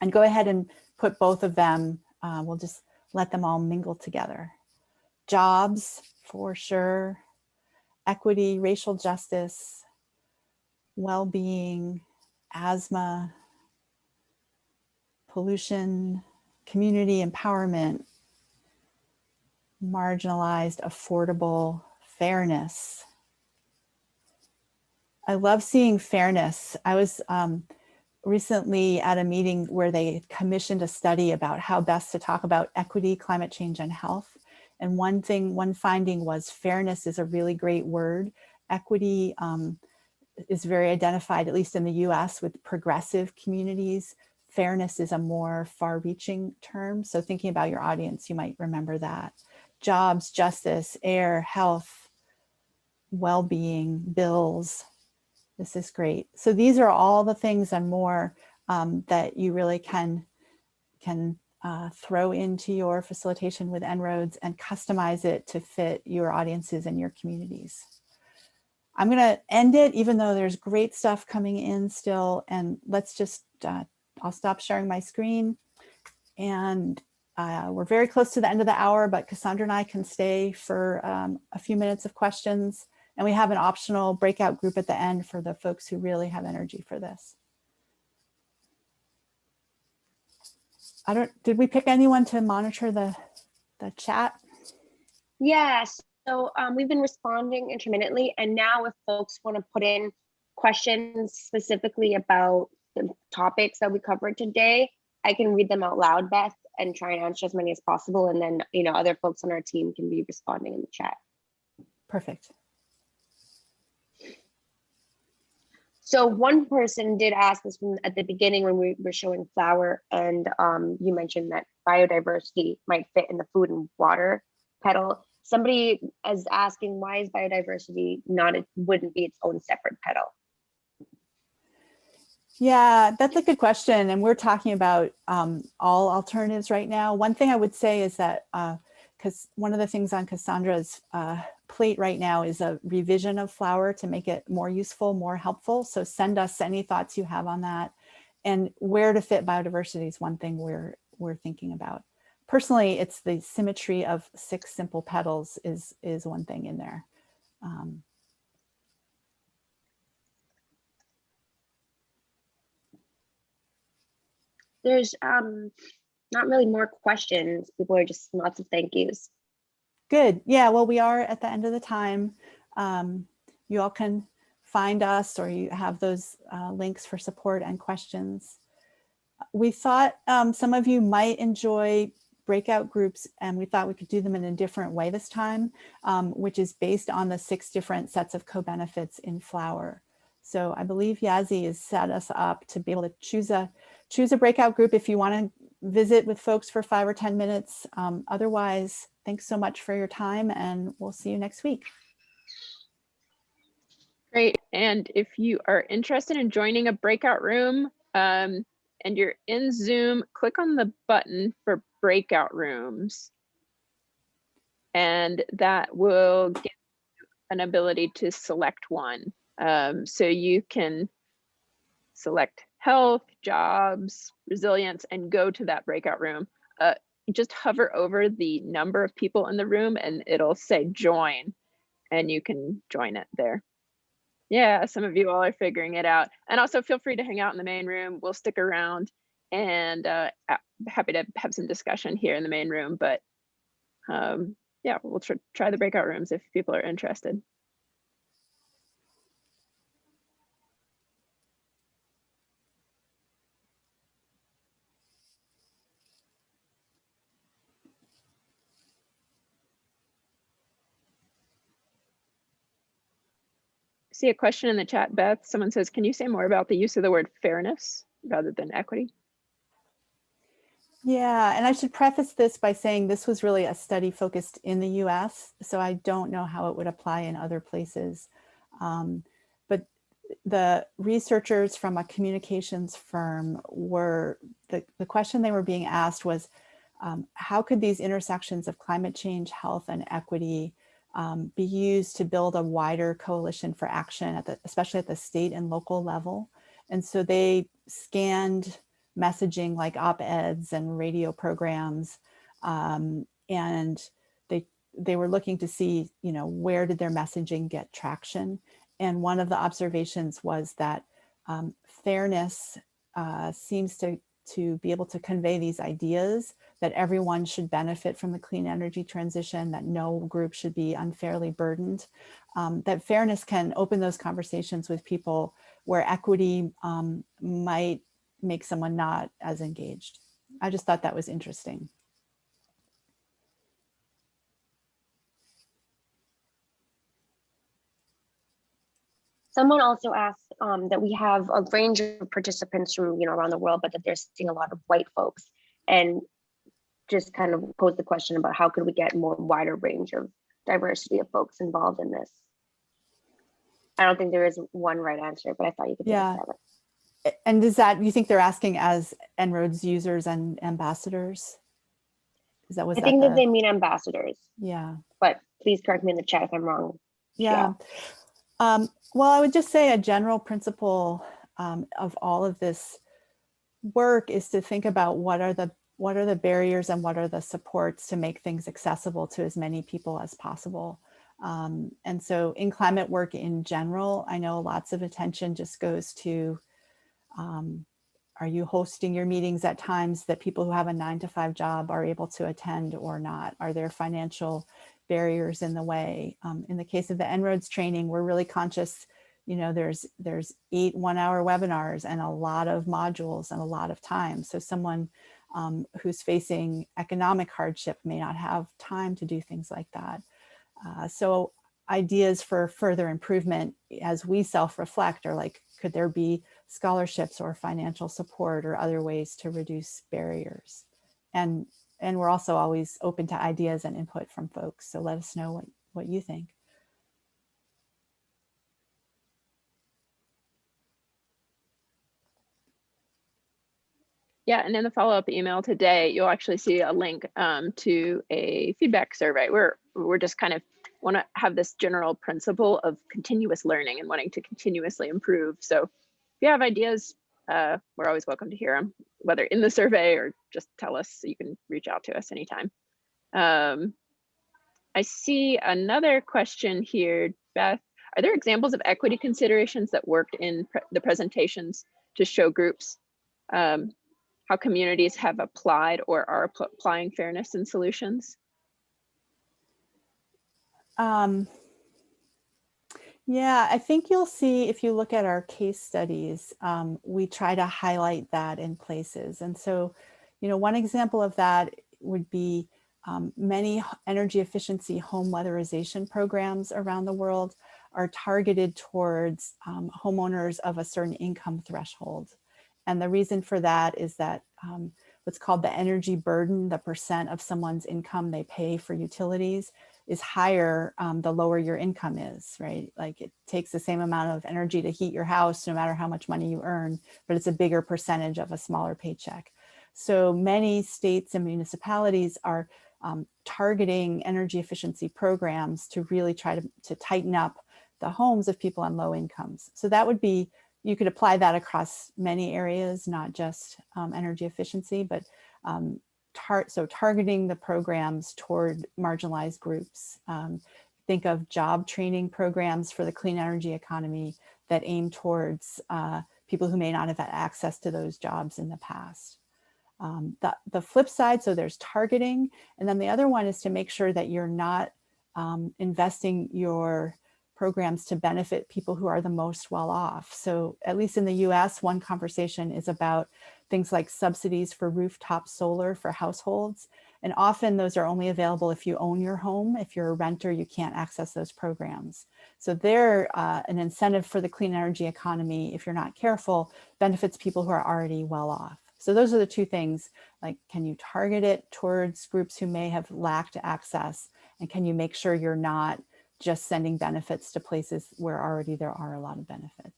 And go ahead and put both of them, uh, we'll just let them all mingle together. Jobs, for sure, equity, racial justice, well-being, asthma, pollution, community empowerment, marginalized, affordable, fairness. I love seeing fairness. I was um, recently at a meeting where they commissioned a study about how best to talk about equity, climate change, and health. And one thing, one finding was fairness is a really great word. Equity um, is very identified, at least in the US, with progressive communities. Fairness is a more far-reaching term. So thinking about your audience, you might remember that jobs, justice, air, health, well-being, bills. This is great. So these are all the things and more um, that you really can, can uh, throw into your facilitation with En-ROADS and customize it to fit your audiences and your communities. I'm going to end it, even though there's great stuff coming in still. And let's just, uh, I'll stop sharing my screen. And uh, we're very close to the end of the hour, but Cassandra and I can stay for um, a few minutes of questions. And we have an optional breakout group at the end for the folks who really have energy for this. I don't, did we pick anyone to monitor the, the chat? Yes. So um, we've been responding intermittently. And now if folks want to put in questions specifically about the topics that we covered today, I can read them out loud, Beth, and try and answer as many as possible. And then, you know, other folks on our team can be responding in the chat. Perfect. So one person did ask this from at the beginning when we were showing flower and um, you mentioned that biodiversity might fit in the food and water petal. Somebody is asking why is biodiversity not, it wouldn't be its own separate petal? Yeah, that's a good question. And we're talking about um, all alternatives right now. One thing I would say is that because uh, one of the things on Cassandra's uh, plate right now is a revision of flower to make it more useful, more helpful. So send us any thoughts you have on that. And where to fit biodiversity is one thing we're, we're thinking about. Personally, it's the symmetry of six simple petals is, is one thing in there. Um, there's um not really more questions. People are just lots of thank yous. Good. Yeah, well, we are at the end of the time. Um, you all can find us or you have those uh, links for support and questions. We thought um, some of you might enjoy breakout groups and we thought we could do them in a different way this time, um, which is based on the six different sets of co-benefits in flower. So I believe Yazzie has set us up to be able to choose a choose a breakout group if you want to visit with folks for five or 10 minutes. Um, otherwise, thanks so much for your time and we'll see you next week. Great. And if you are interested in joining a breakout room um, and you're in Zoom, click on the button for breakout rooms. And that will give you an ability to select one. Um, so you can select health, jobs, resilience, and go to that breakout room. Uh, just hover over the number of people in the room and it'll say join and you can join it there. Yeah, some of you all are figuring it out. And also feel free to hang out in the main room. We'll stick around and uh, happy to have some discussion here in the main room. But um, yeah, we'll tr try the breakout rooms if people are interested. See a question in the chat, Beth. Someone says, can you say more about the use of the word fairness rather than equity? Yeah, and I should preface this by saying this was really a study focused in the US, so I don't know how it would apply in other places. Um, but the researchers from a communications firm were, the, the question they were being asked was, um, how could these intersections of climate change, health, and equity um, be used to build a wider coalition for action, at the, especially at the state and local level? And so they scanned messaging like op-eds and radio programs. Um, and they, they were looking to see, you know, where did their messaging get traction? And one of the observations was that um, fairness uh, seems to, to be able to convey these ideas that everyone should benefit from the clean energy transition, that no group should be unfairly burdened, um, that fairness can open those conversations with people where equity um, might make someone not as engaged. I just thought that was interesting. Someone also asked um, that we have a range of participants from you know around the world, but that they're seeing a lot of white folks, and just kind of pose the question about how could we get more wider range of diversity of folks involved in this. I don't think there is one right answer, but I thought you could Yeah. take a it. And is that, you think they're asking as En-ROADS users and ambassadors? Is that was I that think that they mean ambassadors, Yeah. but please correct me in the chat if I'm wrong. Yeah. Um, well, I would just say a general principle um, of all of this work is to think about what are the what are the barriers and what are the supports to make things accessible to as many people as possible. Um, and so in climate work in general, I know lots of attention just goes to, um, are you hosting your meetings at times that people who have a nine to five job are able to attend or not? Are there financial barriers in the way? Um, in the case of the En-ROADS training, we're really conscious, you know, there's, there's eight one hour webinars and a lot of modules and a lot of time. So someone um, who's facing economic hardship may not have time to do things like that. Uh, so ideas for further improvement as we self-reflect are like, could there be scholarships or financial support or other ways to reduce barriers? And, and we're also always open to ideas and input from folks. So let us know what, what you think. Yeah, and in the follow-up email today, you'll actually see a link um, to a feedback survey. We're we're just kind of want to have this general principle of continuous learning and wanting to continuously improve. So if you have ideas, uh, we're always welcome to hear them, whether in the survey or just tell us. You can reach out to us anytime. Um, I see another question here, Beth. Are there examples of equity considerations that worked in pre the presentations to show groups um, how communities have applied or are applying fairness in solutions? Um, yeah, I think you'll see if you look at our case studies, um, we try to highlight that in places. And so, you know, one example of that would be um, many energy efficiency home weatherization programs around the world are targeted towards um, homeowners of a certain income threshold. And the reason for that is that um, what's called the energy burden, the percent of someone's income they pay for utilities is higher um, the lower your income is, right? Like it takes the same amount of energy to heat your house, no matter how much money you earn, but it's a bigger percentage of a smaller paycheck. So many states and municipalities are um, targeting energy efficiency programs to really try to, to tighten up the homes of people on low incomes. So that would be, you could apply that across many areas, not just um, energy efficiency, but um, tar so targeting the programs toward marginalized groups. Um, think of job training programs for the clean energy economy that aim towards uh, people who may not have had access to those jobs in the past. Um, the, the flip side, so there's targeting, and then the other one is to make sure that you're not um, investing your programs to benefit people who are the most well off. So at least in the US, one conversation is about things like subsidies for rooftop solar for households. And often those are only available if you own your home. If you're a renter, you can't access those programs. So they're uh, an incentive for the clean energy economy, if you're not careful, benefits people who are already well off. So those are the two things, like can you target it towards groups who may have lacked access? And can you make sure you're not just sending benefits to places where already there are a lot of benefits?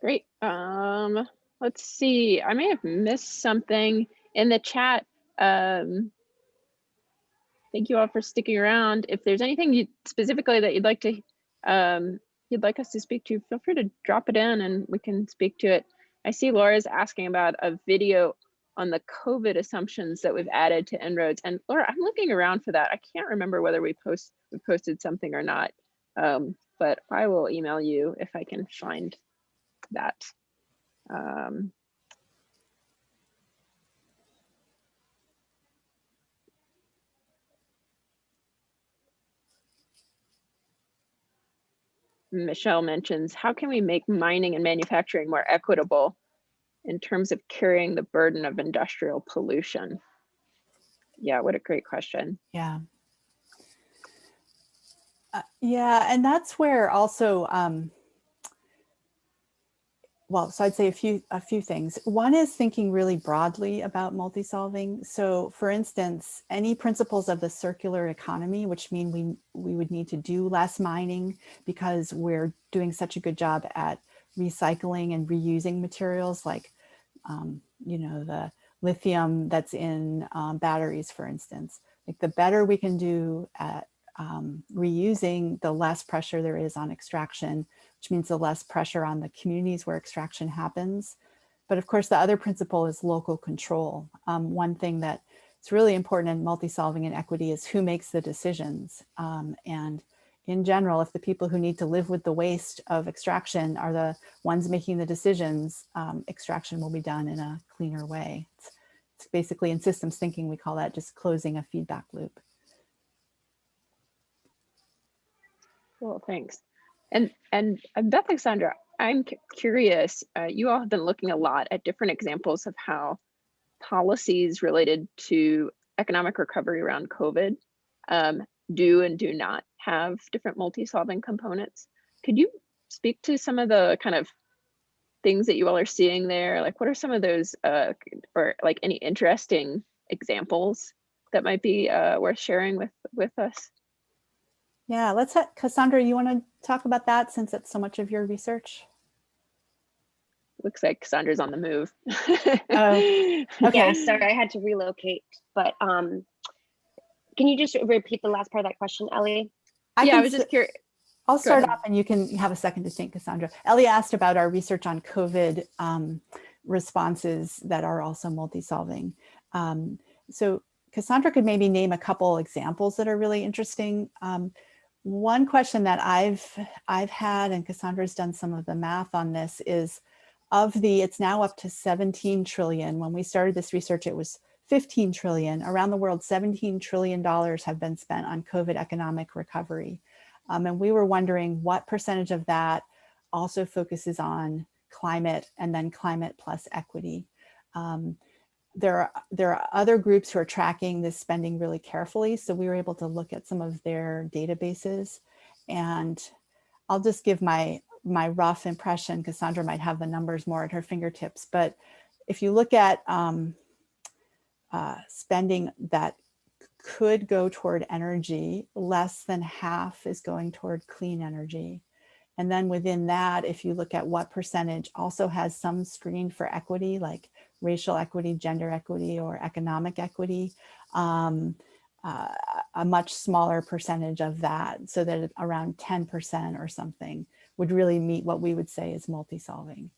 Great. Um, let's see. I may have missed something in the chat. Um, thank you all for sticking around. If there's anything you specifically that you'd like to um, you'd like us to speak to, feel free to drop it in and we can speak to it. I see Laura's asking about a video on the COVID assumptions that we've added to En-ROADS. And Laura, I'm looking around for that. I can't remember whether we post we posted something or not, um, but I will email you if I can find that. Um, Michelle mentions, how can we make mining and manufacturing more equitable in terms of carrying the burden of industrial pollution? Yeah, what a great question. Yeah. Uh, yeah, and that's where also um, well, so I'd say a few a few things. One is thinking really broadly about multi-solving. So for instance, any principles of the circular economy, which mean we, we would need to do less mining because we're doing such a good job at recycling and reusing materials like, um, you know, the lithium that's in um, batteries, for instance. Like the better we can do at um, reusing, the less pressure there is on extraction which means the less pressure on the communities where extraction happens. But of course, the other principle is local control. Um, one thing that is really important in multi-solving and equity is who makes the decisions. Um, and in general, if the people who need to live with the waste of extraction are the ones making the decisions, um, extraction will be done in a cleaner way. It's, it's basically in systems thinking, we call that just closing a feedback loop. Cool, thanks. And and Beth Alexandra, I'm curious. Uh, you all have been looking a lot at different examples of how policies related to economic recovery around COVID um, do and do not have different multi-solving components. Could you speak to some of the kind of things that you all are seeing there? Like, what are some of those, uh, or like any interesting examples that might be uh, worth sharing with with us? Yeah, let's have, Cassandra, you want to talk about that since it's so much of your research? Looks like Cassandra's on the move. Oh, (laughs) Okay, Okay. sorry, I had to relocate, but um, can you just repeat the last part of that question, Ellie? I yeah, I was just curious. I'll start ahead. off and you can have a second to think, Cassandra. Ellie asked about our research on COVID um, responses that are also multi-solving. Um, so Cassandra could maybe name a couple examples that are really interesting. Um, one question that I've I've had, and Cassandra's done some of the math on this, is of the, it's now up to 17 trillion. When we started this research, it was 15 trillion. Around the world, 17 trillion dollars have been spent on COVID economic recovery. Um, and we were wondering what percentage of that also focuses on climate and then climate plus equity. Um, there are, there are other groups who are tracking this spending really carefully. So we were able to look at some of their databases and I'll just give my, my rough impression. Cassandra might have the numbers more at her fingertips, but if you look at um, uh, spending that could go toward energy, less than half is going toward clean energy. And then within that, if you look at what percentage also has some screen for equity, like racial equity, gender equity, or economic equity, um, uh, a much smaller percentage of that, so that around 10% or something would really meet what we would say is multi-solving.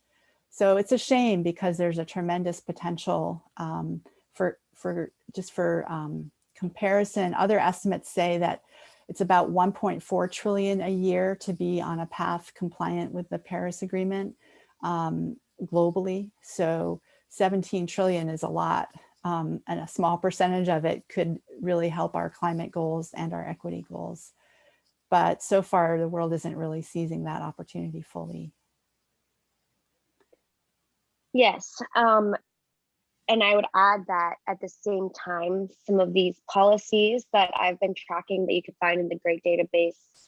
So it's a shame because there's a tremendous potential um, for, for just for um, comparison. Other estimates say that it's about 1.4 trillion a year to be on a path compliant with the Paris Agreement um, globally. So 17 trillion is a lot um, and a small percentage of it could really help our climate goals and our equity goals. but so far the world isn't really seizing that opportunity fully. Yes, um, and I would add that at the same time, some of these policies that I've been tracking that you can find in the GREAT database,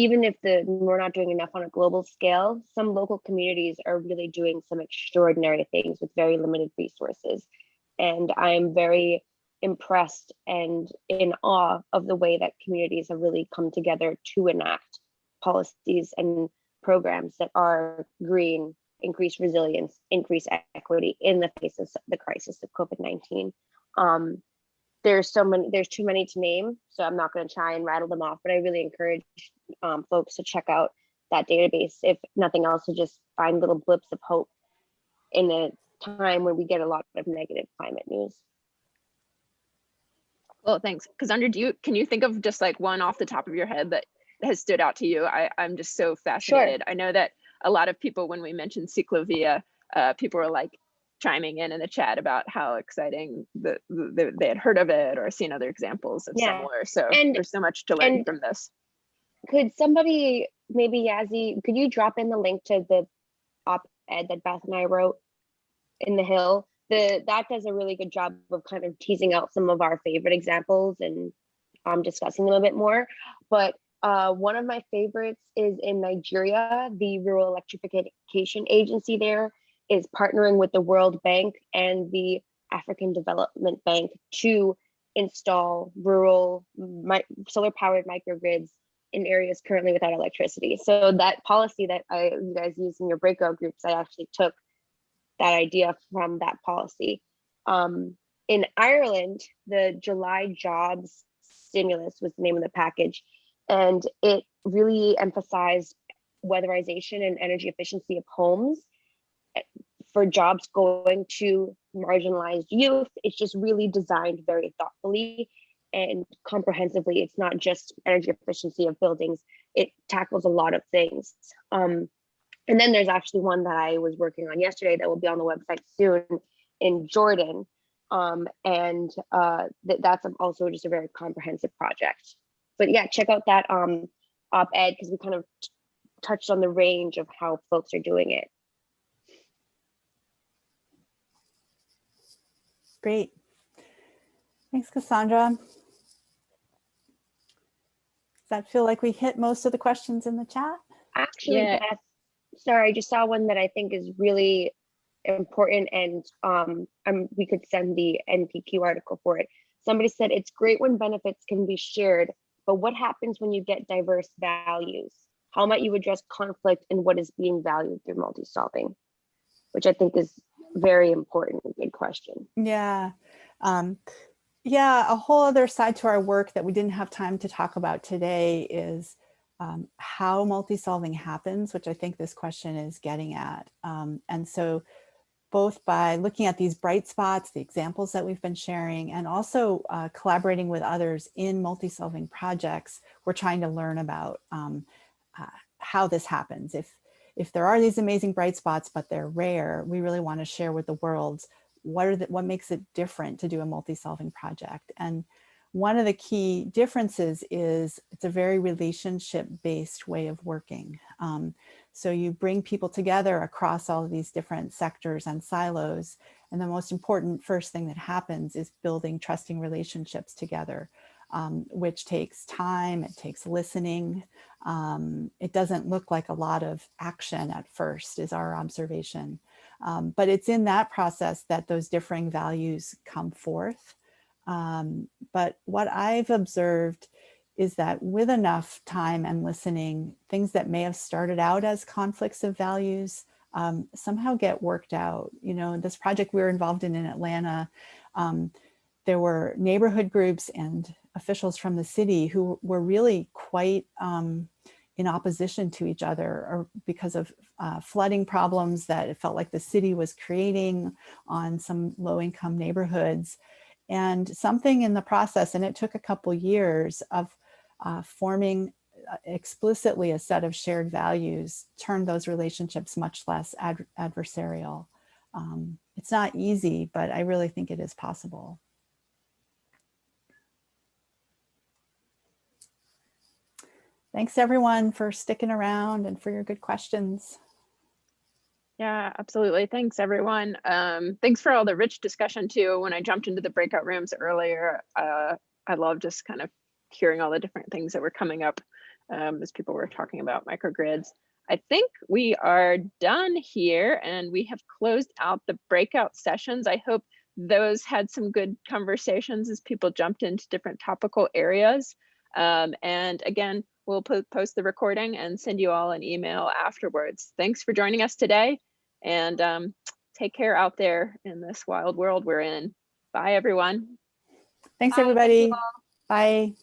even if the we're not doing enough on a global scale, some local communities are really doing some extraordinary things with very limited resources. And I am very impressed and in awe of the way that communities have really come together to enact policies and programs that are green increase resilience, increase equity in the face of the crisis of COVID-19. Um, there's so many, there's too many to name, so I'm not going to try and rattle them off, but I really encourage um, folks to check out that database. If nothing else, to just find little blips of hope in a time when we get a lot of negative climate news. Well, thanks. Cassandra, do you, can you think of just like one off the top of your head that has stood out to you? I, I'm just so fascinated. I know that a lot of people, when we mentioned Ciclovia, uh, people were like chiming in in the chat about how exciting the, the, they had heard of it or seen other examples of Yeah. similar. So And- there's so much to learn from this. Could somebody, maybe Yazzie, could you drop in the link to the op-ed that Beth and I wrote in the Hill? The, that does a really good job of kind of teasing out some of our favorite examples and um, discussing them a bit more. But uh, one of my favorites is in Nigeria, the Rural Electrification Agency there is partnering with the World Bank and the African Development Bank to install rural solar powered microgrids in areas currently without electricity. So that policy that I, you guys use in your breakout groups, I actually took that idea from that policy. Um, in Ireland, the July jobs stimulus was the name of the package, and it really emphasized weatherization and energy efficiency of homes for jobs going to marginalized youth. It's just really designed very thoughtfully and comprehensively. It's not just energy efficiency of buildings, it tackles a lot of things. Um, and then there's actually one that I was working on yesterday that will be on the website soon in Jordan. Um, and uh, th that's also just a very comprehensive project. But yeah, check out that um, op-ed because we kind of touched on the range of how folks are doing it. Great. Thanks, Cassandra. Does that feel like we hit most of the questions in the chat? Actually, Yeah. Beth, sorry, I just saw one that I think is really important and um, um, we could send the NPQ article for it. Somebody said it's great when benefits can be shared, but what happens when you get diverse values? How might you address conflict and what is being valued through multi-solving? Which I think is very important, good question. Yeah. Um, yeah, a whole other side to our work that we didn't have time to talk about today is um, how multi-solving happens, which I think this question is getting at. Um, and so both by looking at these bright spots, the examples that we've been sharing, and also uh, collaborating with others in multi-solving projects, we're trying to learn about um, uh, how this happens. If, if there are these amazing bright spots, but they're rare, we really want to share with the world what are the, what makes it different to do a multi-solving project. And one of the key differences is it's a very relationship-based way of working. Um, so you bring people together across all of these different sectors and silos. And the most important first thing that happens is building trusting relationships together, um, which takes time, it takes listening. Um, it doesn't look like a lot of action at first is our observation. Um, but it's in that process that those differing values come forth. Um, but what I've observed is that with enough time and listening, things that may have started out as conflicts of values um, somehow get worked out. You know, this project we were involved in in Atlanta, um, there were neighborhood groups and officials from the city who were really quite um, in opposition to each other or because of uh, flooding problems that it felt like the city was creating on some low income neighborhoods and something in the process and it took a couple years of uh, forming uh, explicitly a set of shared values turned those relationships much less ad adversarial. Um, it's not easy, but I really think it is possible. Thanks everyone for sticking around and for your good questions. Yeah, absolutely. Thanks, everyone. Um, thanks for all the rich discussion too. When I jumped into the breakout rooms earlier, uh, I love just kind of hearing all the different things that were coming up um, as people were talking about microgrids. I think we are done here and we have closed out the breakout sessions. I hope those had some good conversations as people jumped into different topical areas. Um, and again, we'll po post the recording and send you all an email afterwards. Thanks for joining us today and um, take care out there in this wild world we're in. Bye, everyone. Thanks, Bye, everybody. Bye.